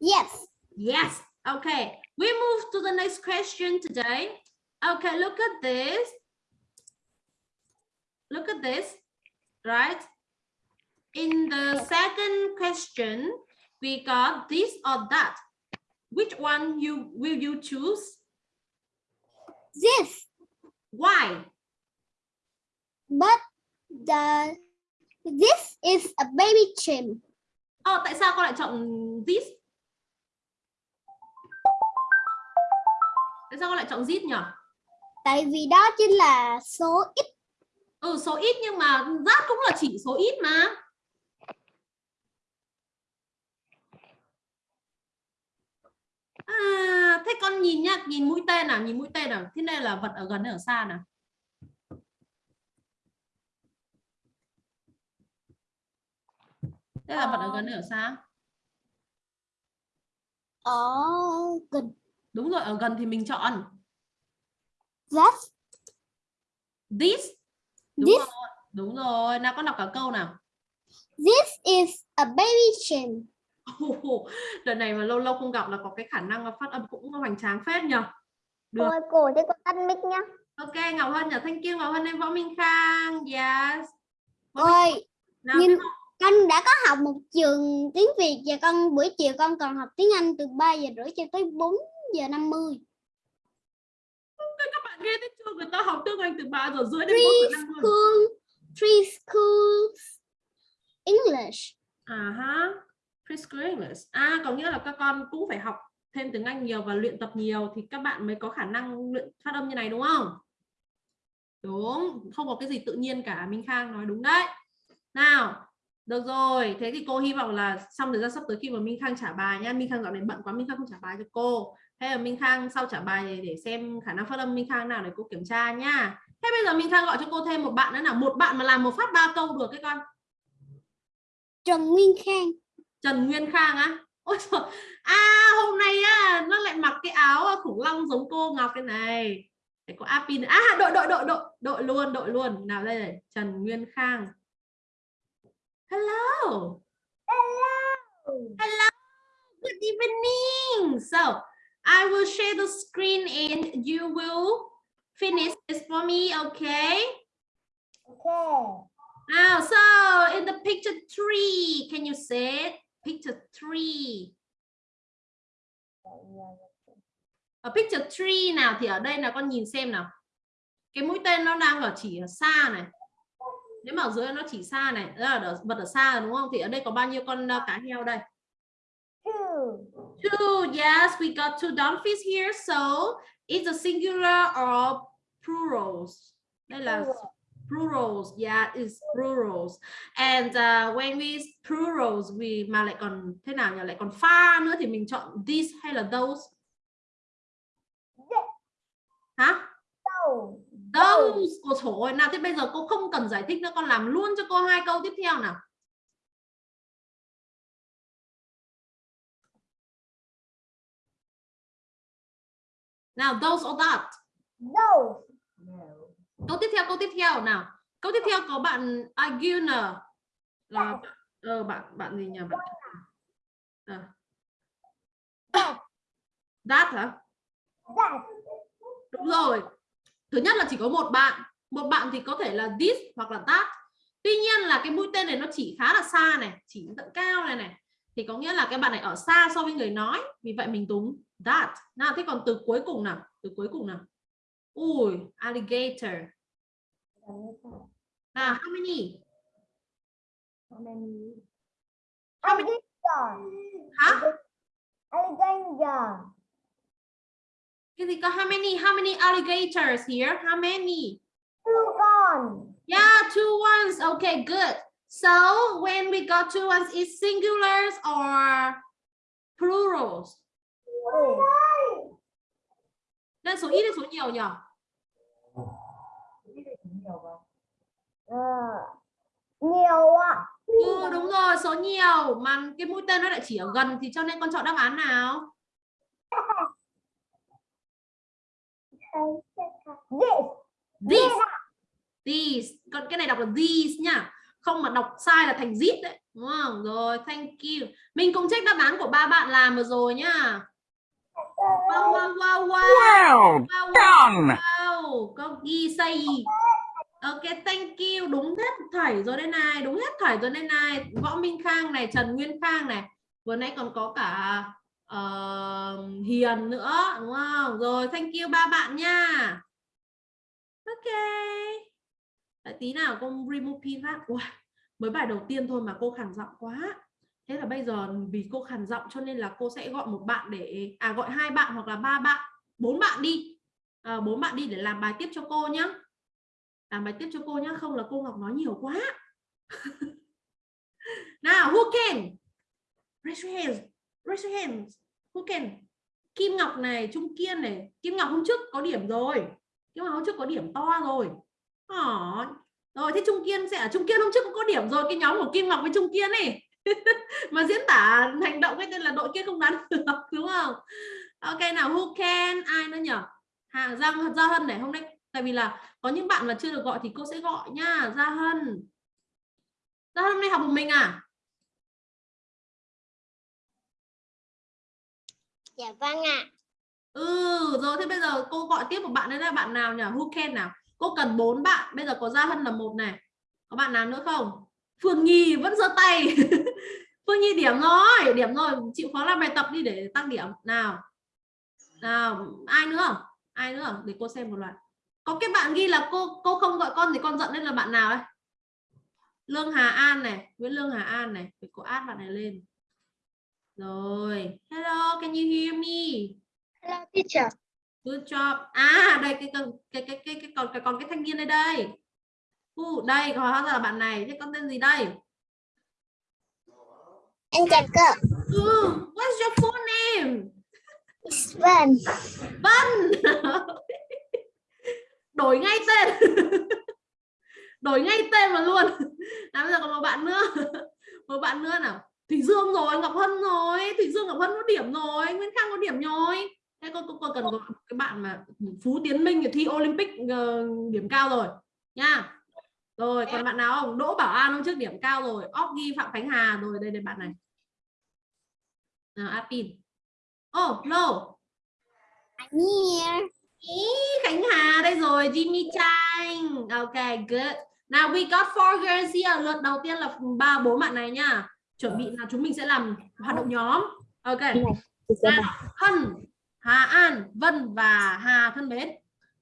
Yes Yes. Okay. We move to the next question today. Okay, look at this. Look at this. Right? In the second question, we got this or that. Which one you will you choose? This Why? But the This is a baby chimp Ờ, tại sao con lại chọn this? Tại sao con lại chọn this nhỉ? Tại vì đó chính là số ít Ừ, số ít nhưng mà that cũng là chỉ số ít mà. À, thế con nhìn nhá, nhìn mũi tên nào, nhìn mũi tên nào. Thế đây là vật ở gần hay ở xa nào? Đây là vật ở gần ở xa? ở gần Đúng rồi, ở gần thì mình chọn that this. Đúng This. rồi. Đúng rồi, nào con đọc cả câu nào. This is a baby chimp Ồ, Đợt này mà lâu lâu không gặp là có cái khả năng phát âm cũng hoành tráng phết nhỉ. Được. Ôi cổ thế con tắt mic nhá Ok, Ngọc Hân nhỉ, thank you Ngọc Hân em Võ Minh Khang. Yes. Võ Minh- Ôi nào, nhưng tiếp tục. Con đã có học một trường tiếng Việt và con buổi chiều con còn học tiếng Anh từ 3 giờ rưỡi cho tới 4 giờ 50 các bạn nghe thấy chưa? Người ta học tiếng Anh từ 3 giờ rưỡi đến 4 giờ 50. Preschool Preschool English À ha. Preschool English. À, có nghĩa là các con cũng phải học thêm tiếng Anh nhiều và luyện tập nhiều thì các bạn mới có khả năng luyện phát âm như này đúng không? Đúng, không có cái gì tự nhiên cả. Minh Khang nói đúng đấy. Nào, được rồi. Thế thì cô hy vọng là xong thời gian sắp tới khi mà Minh Khang trả bài nha. Minh Khang dạo này bận quá, Minh Khang không trả bài cho cô. Thế là Minh Khang sau trả bài để, để xem khả năng phát âm Minh Khang nào để cô kiểm tra nha. Thế bây giờ Minh Khang gọi cho cô thêm một bạn nữa nào. Một bạn mà làm một phát ba câu được cái con. Trần Nguyên Khang Trần Nguyên Khang á ôi trời à hôm nay á nó lại mặc cái áo khủng long giống cô Ngọc cái này để có Apin à đội đội đội đội đội luôn đội luôn nào đây này Trần Nguyên Khang hello Hello. Good evening. So I will share the screen and you will finish this for me, okay? Okay. Now, so in the picture three, can you say it? Picture three. Ở picture three nào thì ở đây là con nhìn xem nào. Cái mũi tên nó đang ở chỉ ở xa này. Nếu mà ở dưới nó chỉ xa này, ở- vật ở xa rồi, đúng không? Thì ở đây có bao nhiêu con uh, cá heo đây? Two. Two, yes, we got two dolphins here. So it's a singular or plurals. Đây là plurals, yeah, it's plurals. And uh, when we plurals, we mà lại còn thế nào nhỉ? Lại còn pha nữa thì mình chọn this hay là those? Hả? Those. Those. Ôi trời ơi, nào thế bây giờ cô không cần giải thích nữa, con làm luôn cho cô hai câu tiếp theo nào. Nào, those or that. Those. câu tiếp theo câu tiếp theo nào câu tiếp theo có bạn Aguna là ờ, bạn bạn gì nhỉ bạn Ờ. that hả That. đúng rồi thứ nhất là chỉ có một bạn một bạn thì có thể là this hoặc là that tuy nhiên là cái mũi tên này nó chỉ khá là xa này chỉ tận cao này này thì có nghĩa là cái bạn này ở xa so với người nói vì vậy mình đúng that nào thế còn từ cuối cùng nào từ cuối cùng nào ui alligator nào how many How many? How many? Alligator. hả Alligator. Cái gì có how many how many alligators here? How many? Two con. Yeah, two ones. Okay, good. So when we got two ones, is singulars or plurals? Nên số ít hay số nhiều nhỉ? Nhiều ạ. Ừ, đúng rồi, số nhiều. Mà cái mũi tên nó lại chỉ ở gần thì cho nên con chọn đáp án nào? This. This. These. Còn cái này đọc là these nhá. Không mà đọc sai là thành zip đấy. Đúng không? Rồi, thank you. Mình cùng check đáp án của ba bạn làm vừa rồi nhá. Wow, wow, wow, wow. Well Wow, wow, done! wow. Có ghi say? Ok, thank you. Đúng hết thảy rồi đây này. Đúng hết thảy rồi đây này. Võ Minh Khang này, Trần Nguyên Khang này. Vừa nãy còn có cả uh, Hiền nữa. Đúng không? Rồi, thank you ba bạn nha. Ok. Đợi tí nào con remove pin phát. wow mới bài đầu tiên thôi mà cô khàn giọng quá. Thế là bây giờ vì cô khàn giọng cho nên là cô sẽ gọi một bạn để à gọi hai bạn hoặc là ba bạn, bốn bạn đi. À, bốn bạn đi để làm bài tiếp cho cô nhá. Làm bài tiếp cho cô nhá, không là cô Ngọc nói nhiều quá. [LAUGHS] nào, who can? Raise your hands. Raise your hands. Who can? Kim Ngọc này, Trung Kiên này. Kim Ngọc hôm trước có điểm rồi. Kim Ngọc hôm trước có điểm to rồi. à, Rồi thế Trung Kiên sẽ ở Trung Kiên hôm trước cũng có điểm rồi cái nhóm của Kim Ngọc với Trung Kiên này. [LAUGHS] mà diễn tả hành động cái tên là đội kia không đoán được [LAUGHS] đúng không? Ok nào who can ai nữa nhỉ? hàng Giang Gia Hân này hôm nay tại vì là có những bạn mà chưa được gọi thì cô sẽ gọi nha Gia Hân. Gia Hân hôm nay học một mình à? Dạ vâng ạ. Ừ rồi thế bây giờ cô gọi tiếp một bạn nữa là bạn nào nhỉ? Who can nào? Cô cần bốn bạn. Bây giờ có Gia Hân là một này. Có bạn nào nữa không? Phương Nhi vẫn giơ tay. [LAUGHS] Phương Nhi điểm rồi, điểm rồi. Chịu khó làm bài tập đi để tăng điểm. Nào. Nào, ai nữa? Ai nữa? Để cô xem một loạt. Có cái bạn ghi là cô cô không gọi con thì con giận nên là bạn nào ấy Lương Hà An này, Nguyễn Lương Hà An này, để cô add bạn này lên. Rồi. Hello, can you hear me? Hello teacher. Good job. À đây cái cái cái cái cái, cái còn cái còn cái thanh niên đây đây. Uh, đây hóa ra là bạn này. Thế con tên gì đây? Em chào cô. Ừ, what's your full name? It's fun. Vân. Đổi ngay tên. Đổi ngay tên mà luôn. À, bây giờ còn một bạn nữa. Một bạn nữa nào. Thủy Dương rồi, Ngọc Hân rồi. Thủy Dương Ngọc Hân có điểm rồi, Nguyễn Khang có điểm rồi. Thế cô, cô, cô cần có cái bạn mà Phú Tiến Minh thì thi Olympic ờ, điểm cao rồi nha. rồi còn bạn nào không đỗ bảo an hôm trước điểm cao rồi óc ghi phạm khánh hà rồi đây đây bạn này nào apin oh no I'm here. Ý, Khánh Hà đây rồi Jimmy Chang ok good now we got four girls here lượt đầu tiên là ba bốn bạn này nha chuẩn bị là chúng mình sẽ làm hoạt động nhóm. Ok. Nào Hân Hà An Vân và Hà thân mến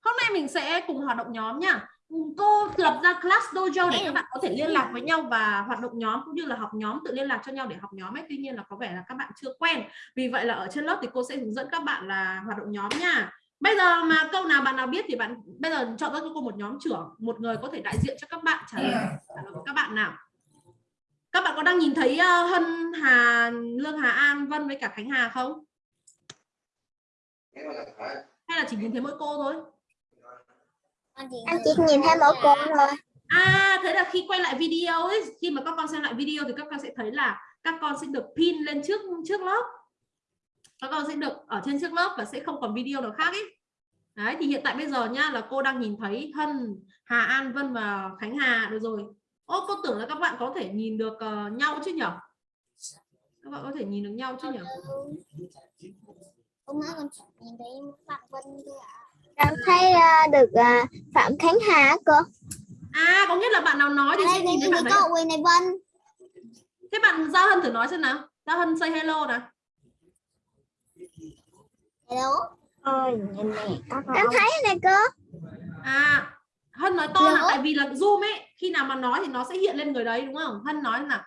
hôm nay mình sẽ cùng hoạt động nhóm nha. Cô lập ra class dojo để các bạn có thể liên lạc với nhau và hoạt động nhóm cũng như là học nhóm tự liên lạc cho nhau để học nhóm ấy. Tuy nhiên là có vẻ là các bạn chưa quen. Vì vậy là ở trên lớp thì cô sẽ hướng dẫn các bạn là hoạt động nhóm nha. Bây giờ mà câu nào bạn nào biết thì bạn bây giờ chọn ra cho cô một nhóm trưởng một người có thể đại diện cho các bạn trả lời với các bạn nào các bạn có đang nhìn thấy uh, Hân Hà Lương Hà An Vân với cả Khánh Hà không hay là chỉ nhìn thấy mỗi cô thôi Anh chỉ nhìn thấy mỗi cô thôi. À thế là khi quay lại video ấy, khi mà các con xem lại video thì các con sẽ thấy là các con sẽ được pin lên trước trước lớp. Các con sẽ được ở trên trước lớp và sẽ không còn video nào khác ấy. Đấy thì hiện tại bây giờ nha là cô đang nhìn thấy Hân, Hà An, Vân và Khánh Hà được rồi. Ô cô tưởng là các bạn có thể nhìn được uh, nhau chứ nhở? Các bạn có thể nhìn được nhau chứ nhở? Con chỉ nhìn thấy bạn Vân thôi ạ. Con thấy à, được à, Phạm Khánh Hà cơ. À có nghĩa là bạn nào nói thì sẽ đây nhìn thấy bạn cậu Quỳnh này Vân. Thế bạn Giao Hân thử nói xem nào. Giao Hân say hello nào. Hello. Ôi, nhìn này. Em thấy này cơ. À, Hân nói to là Hello? tại vì là Zoom ấy, khi nào mà nói thì nó sẽ hiện lên người đấy đúng không? Hân nói nào.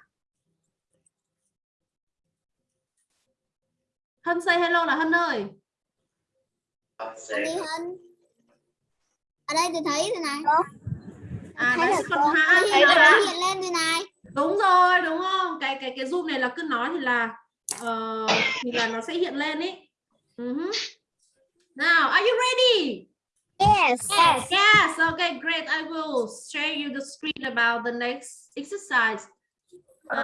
Hân say hello là Hân ơi. Đi Hân. Ở đây tôi thấy thế này. À thấy đấy là còn An thấy là là nó hiện lên thế này. đúng rồi, đúng không? Cái cái cái Zoom này là cứ nói thì là ờ, thì là nó sẽ hiện lên ấy. Uh Now, are you ready? Yes. Yes, okay, great. I will share you the screen about the next exercise. À.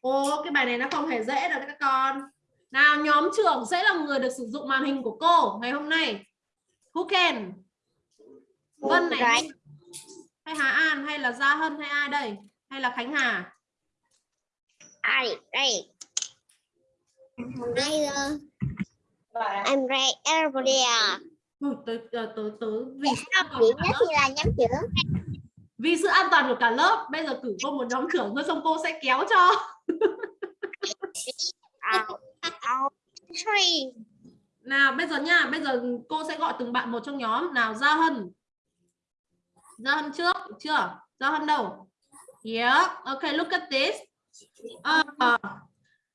Ồ, cái bài này nó không hề dễ đâu các con. Nào, nhóm trưởng sẽ là người được sử dụng màn hình của cô ngày hôm nay. Who can? Vân này hay, Hà An hay là Gia Hân hay ai đây? Hay là Khánh Hà? Ai đây? Uh, I'm ready. Everybody. Ui, tớ, tớ, tớ, tớ, vì sự an toàn của cả nhất lớp, thì là nhóm trưởng. vì sự an toàn của cả lớp, bây giờ cử cô một nhóm trưởng thôi xong cô sẽ kéo cho. [LAUGHS] Nào bây giờ nha, bây giờ cô sẽ gọi từng bạn một trong nhóm. Nào Gia Hân. Gia Hân trước, được chưa? Gia Hân đâu? Yeah, okay, look at this. Uh,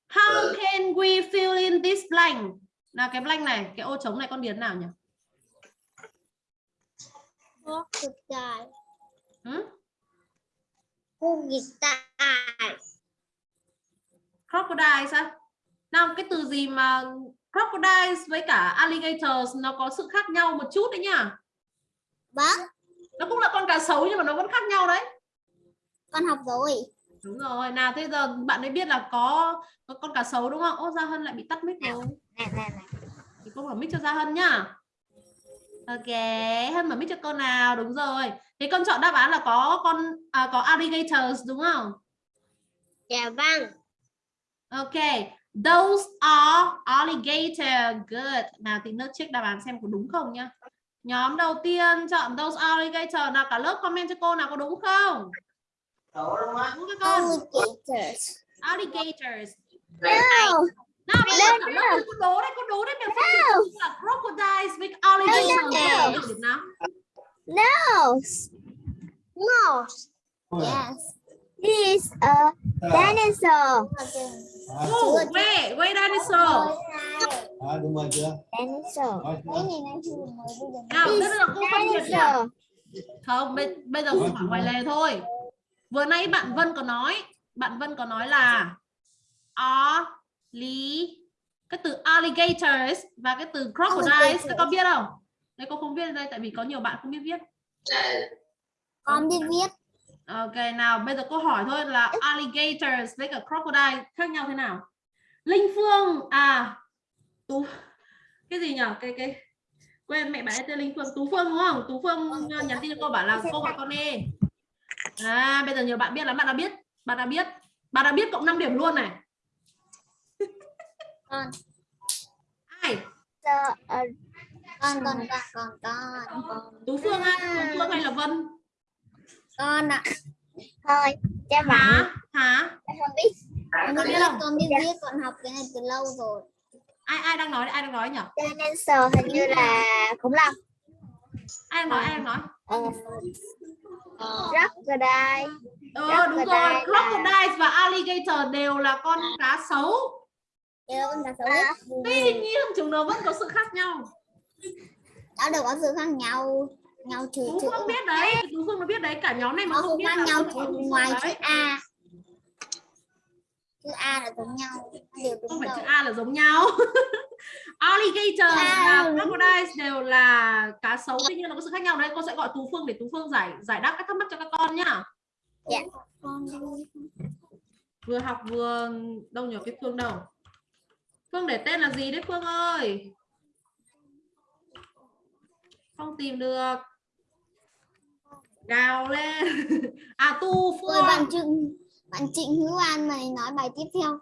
how can we fill in this blank? Nào cái blank này, cái ô trống này con điền nào nhỉ? Crocodile. Crocodile. Crocodile sao? Nào cái từ gì mà crocodile với cả alligators nó có sự khác nhau một chút đấy nhá. Vâng, Nó cũng là con cá sấu nhưng mà nó vẫn khác nhau đấy. con học rồi. Đúng rồi, nào thế giờ bạn ấy biết là có, có con cá sấu đúng không? Ô Gia Hân lại bị tắt mic rồi. Nè nè nè. Thì cô mở mic cho Gia Hân nhá. Ok, Hân mở mic cho con nào, đúng rồi. Thế con chọn đáp án là có con à, có alligators đúng không? Dạ vâng. Ok, those are alligator. Good. Nào thì nước check đáp án xem có đúng không nhá. Nhóm đầu tiên chọn those alligator nào cả lớp comment cho cô nào có đúng không? Đúng các con. Alligators. Alligators. No. Nào Đây cả nữa. lớp có đố đấy, có đố đấy mình phân biệt là crocodiles with alligators. Được được nào? Nose. Nose. Yes. This is a dinosaur. Oh, wait, wait dinosaur. À, đúng rồi chưa? Dinosaur. Nào, bây giờ cô phân biệt nhá. Không, bây, bây giờ cô hỏi ngoài lề thôi. Vừa nãy bạn Vân có nói, bạn Vân có nói là ali cái từ alligators và cái từ crocodiles các con biết không? Đây cô không viết đây tại vì có nhiều bạn không biết viết. Con biết viết. Ok, nào bây giờ cô hỏi thôi là alligators với cả crocodile khác nhau thế nào? Linh Phương à tú cái gì nhỉ? Cái cái quên mẹ bạn ấy tên linh phương tú phương đúng không tú phương ờ, nhắn tin cho cô bảo là cô gọi con đi à bây giờ nhiều bạn biết lắm bạn đã biết bạn đã biết bạn đã biết cộng 5 điểm luôn này Con. ai? Con con con con con con. Tú phương á tú phương hay là vân? Con ạ. Thôi, cha bảo hả? Không biết. Con Con biết không? con biết viết con học cái này từ lâu rồi. ai ai đang nói ai đang nói nhỉ Dinosaur hình như là khủng long. ai đang nói? Ai đang nói? Ờ, Crocodile. ờ đúng rồi. crocodile và alligator đều là con cá sấu Nhớ con cá sấu. tuy nhiên chúng nó vẫn có sự khác nhau Nó đều có sự khác nhau. Nhau trừ tú chữ. phương biết đấy tú phương nó biết đấy cả nhóm này mà không không biết khác nhau không trừ ngoài chữ. A. Chữ A là giống nhau. Đều không đúng phải rồi. chữ A là giống nhau [LAUGHS] alligator À. và crocodile đều là cá sấu tuy nhiên nó có sự khác nhau đấy cô sẽ gọi tú phương để tú phương giải giải đáp các thắc mắc cho các con nhá Dạ. Con vừa học vừa đâu nhờ cái phương đâu phương để tên là gì đấy phương ơi không tìm được gào lên [LAUGHS] à tu phương bạn Trịnh bạn Trịnh Hữu An này nói bài tiếp theo.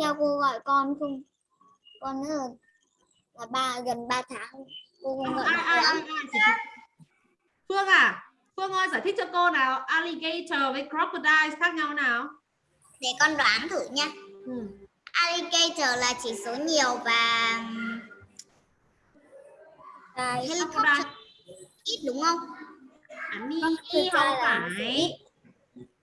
Theo cô gọi con không? Con nữa là, là ba gần 3 tháng. Cô không gọi ai ai ai, ai phương à phương ơi giải thích cho cô nào alligator với crocodile khác nhau nào Để con đoán thử nha. ừ. Alligator là chỉ số nhiều và Cái crocodile ít đúng không? Crocodile không phải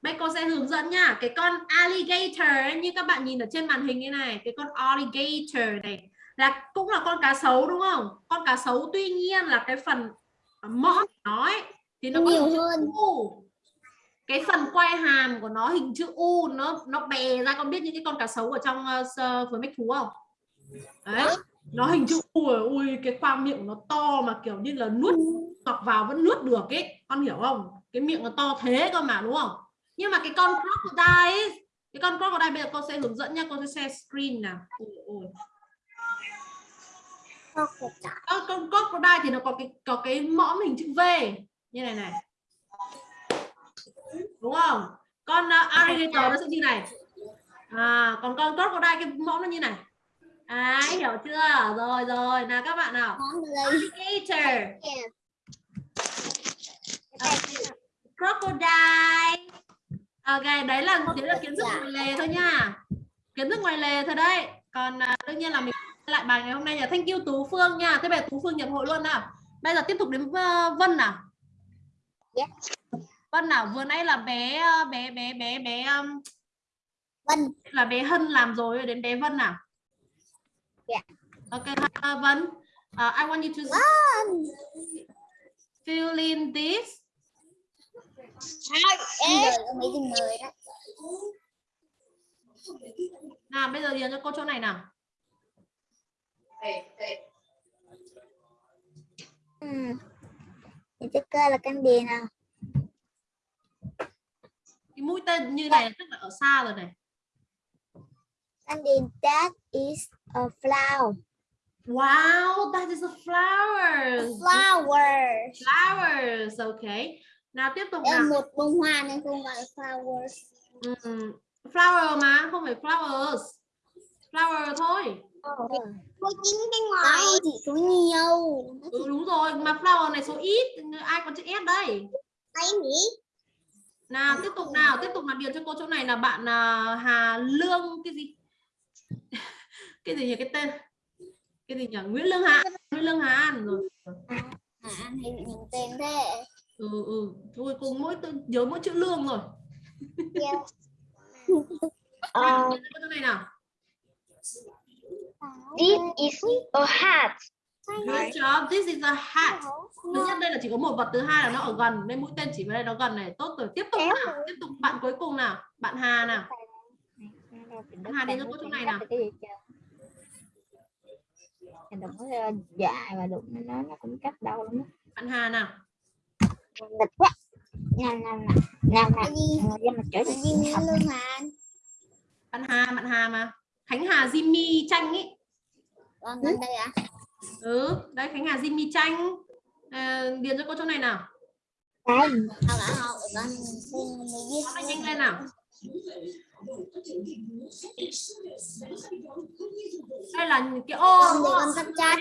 Bây cô sẽ hướng dẫn nha Cái con alligator như các bạn nhìn ở trên màn hình như này Cái con alligator này là cũng là con cá sấu đúng không? Con cá sấu tuy nhiên là cái phần mõm của nó ấy, thì nó có Nhiều hơn. Cái phần quai hàm của nó hình chữ U nó nó bè ra. Con biết những cái con cá sấu ở trong uh, với mách thú không? Đấy, nó hình chữ U rồi, ui cái khoang miệng nó to mà kiểu như là nuốt ngọc vào vẫn nuốt được ấy. Con hiểu không? Cái miệng nó to thế cơ mà đúng không? Nhưng mà cái con crocodile ấy, cái con crocodile bây giờ con sẽ hướng dẫn nha con sẽ share screen nào. Ôi, ôi. Con, con crocodile thì nó có cái có cái mõm hình chữ V. Như này này đúng không? Con uh, alligator nó sẽ như này. À còn con crocodile cái mõm nó như này. À hiểu chưa? Rồi rồi. Nào các bạn nào? Món đây. alligator crocodile. Ok đấy là đấy là kiến thức ngoài lề thôi nha. Kiến thức ngoài lề thôi đấy. Còn à, đương nhiên là mình lại bài ngày hôm nay là thank you tú phương nha. Thế bây giờ tú phương nhập hội luôn nào. Bây giờ tiếp tục đến ờ, vân nào? Dạ. Vân nào vừa nãy là bé ờ, bé bé bé bé um, Vân. là bé hân làm rồi đến bé vân nào Dạ. ok ờ, vân Uh, I want you to Vân. fill in this nào bây giờ điền cho cô chỗ này nào Ừ. Thì cơ là căn điền nào. Cái mũi tên như này là tức là ở xa rồi này điền that is a flower. wow that is a flower Flower. flowers okay nào tiếp tục nào một bông hoa nên không gọi là flowers. Ừm, flower mà không phải flowers flower thôi Có chính cái ngoài. Chỉ số nhiều. ừ, đúng rồi mà flower này số ít ai có chữ s đây Thấy nhỉ? Nào tiếp tục nào tiếp tục là điền cho cô chỗ này là bạn à, Hà Lương cái gì? [LAUGHS] Cái gì nhỉ cái tên? Cái gì nhỉ? Nguyễn Lương Hà Nguyễn Lương Hà An rồi. À, hay bị nhìn tên thế. ừ ừ. Thôi cùng mỗi từ nhớ mỗi chữ lương rồi. [LAUGHS] Ờ, điền cho cô chỗ này nào? This is a hat. Good job. This is a hat. Thứ nhất đây là chỉ có một vật thứ hai là nó ở gần. Nên mũi tên chỉ vào đây nó gần này. Tốt rồi tiếp tục nào. tiếp tục bạn cuối cùng nào. Bạn Hà nào. Hà đến cho cô chỗ này nào. Đừng có ờ, dài và đụng nó nó cũng cắt đau lắm. Á. bạn Hà nào. Nghịch quá. Nè nè nè nè nè Cái gì? Ờ, ra mà chửi Cái gì Nguyễn Lương Hàn? bạn Hà bạn Hà mà. Khánh Hà Jimmy tranh ý. Vâng, gần đây à? Ừ đấy Khánh Hà Jimmy Chanh Ờ, điền cho cô chỗ này nào À, nói nhanh lên nào đây là cái ô con con chat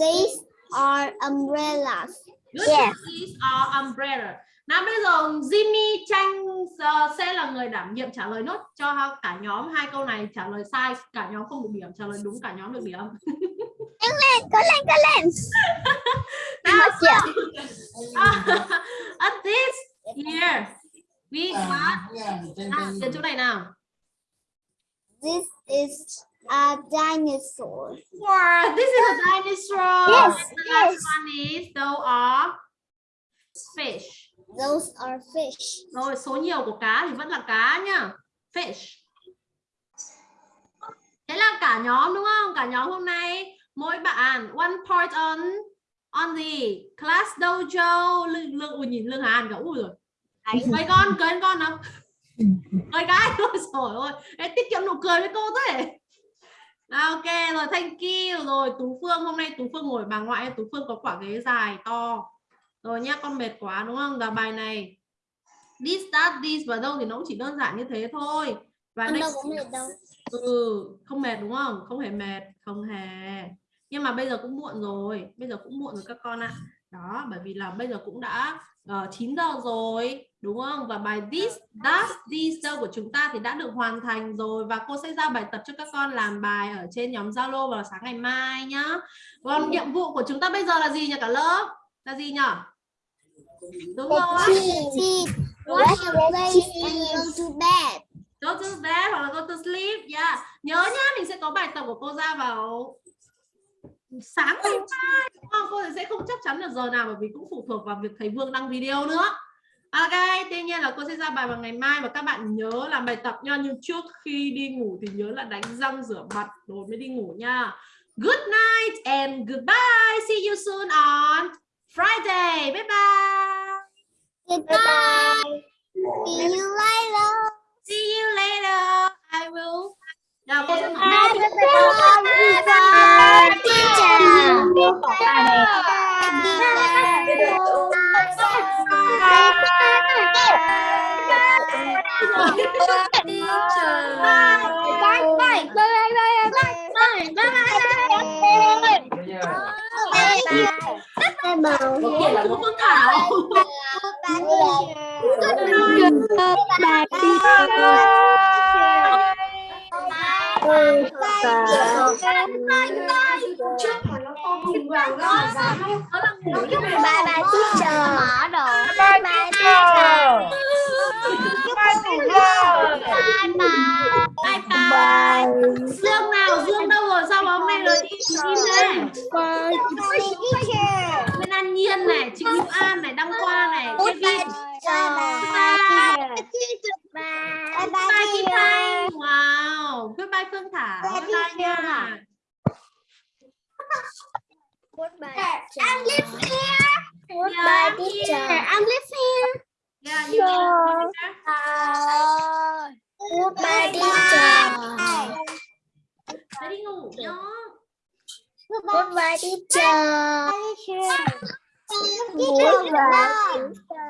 these are umbrellas Good. Yes. These are umbrella. Nào bây giờ Jimmy Chanh ờ, sẽ là người đảm nhiệm trả lời nốt cho cả nhóm hai câu này trả lời sai cả nhóm không được điểm trả lời đúng cả nhóm được điểm. có lên có lên [LAUGHS] Nào, Mất chưa? [LAUGHS] At this here we got à, đến chỗ này nào. this is a dinosaur Wow, this is a dinosaur. Yes, And the last yes. one is those are fish. Those are fish Rồi số nhiều của cá thì vẫn là cá nhá. Fish. Thế là cả nhóm đúng không? Cả nhóm hôm nay mỗi bạn one part on on the class dojo lương lương ui nhìn lương hàn cả ui rồi. Cười con, cười con nào. Cười cái thôi rồi ôi. Ê, tiết kiệm nụ cười với cô thế. Ok rồi thank you rồi Tú Phương hôm nay Tú Phương ngồi bà ngoại Tú Phương có quả ghế dài to rồi nhá con mệt quá đúng không? Và bài này. This that this và đâu thì nó cũng chỉ đơn giản như thế thôi. Và con đây đâu có mệt đâu. Ừ không mệt đúng không? Không hề mệt không hề. Nhưng mà bây giờ cũng muộn rồi. Bây giờ cũng muộn rồi các con ạ. Đó bởi vì là bây giờ cũng đã uh, 9 giờ rồi đúng không? Và bài this that this đâu của chúng ta thì đã được hoàn thành rồi. Và cô sẽ giao bài tập cho các con làm bài ở trên nhóm Zalo vào sáng ngày mai nhá. Còn nhiệm vụ của chúng ta bây giờ là gì nhỉ cả lớp? Là gì nhỉ đúng rồi go to bed go to bed hoặc là go to sleep yeah. nhớ nhá mình sẽ có bài tập của cô ra vào sáng ngày mai đúng không? cô sẽ không chắc chắn được giờ nào bởi vì cũng phụ thuộc vào việc thầy Vương đăng video nữa Ok, tuy nhiên là cô sẽ ra bài vào ngày mai và các bạn nhớ làm bài tập nha nhưng trước khi đi ngủ thì nhớ là đánh răng rửa mặt rồi mới đi ngủ nha. Good night and goodbye. See you soon on Friday. Bye bye. goodbye see you later See you later. I will. Nào, cô sẽ mở Bye, mic. bye, bye, bye, teacher. Có kiện là một phương thảo. Bye bye teacher. Mở đồ. Bye bye teacher. Bye bye. Bye. Dương nào, Dương đâu rồi? Sao hôm nay rồi đi im thế? Bên An Nhiên này, Trịnh Hữu An này, Đăng Khoa này, Kevin. bye. Bye bye Bye Kim. Thanh. Wow. Goodbye Phương Thảo. Bye, Bye nha. teacher. I'm live here. Goodbye teacher. I'm live here. Yeah, you can Goodbye teacher. Sẽ đi ngủ nhá. Goodbye teacher. Goodbye.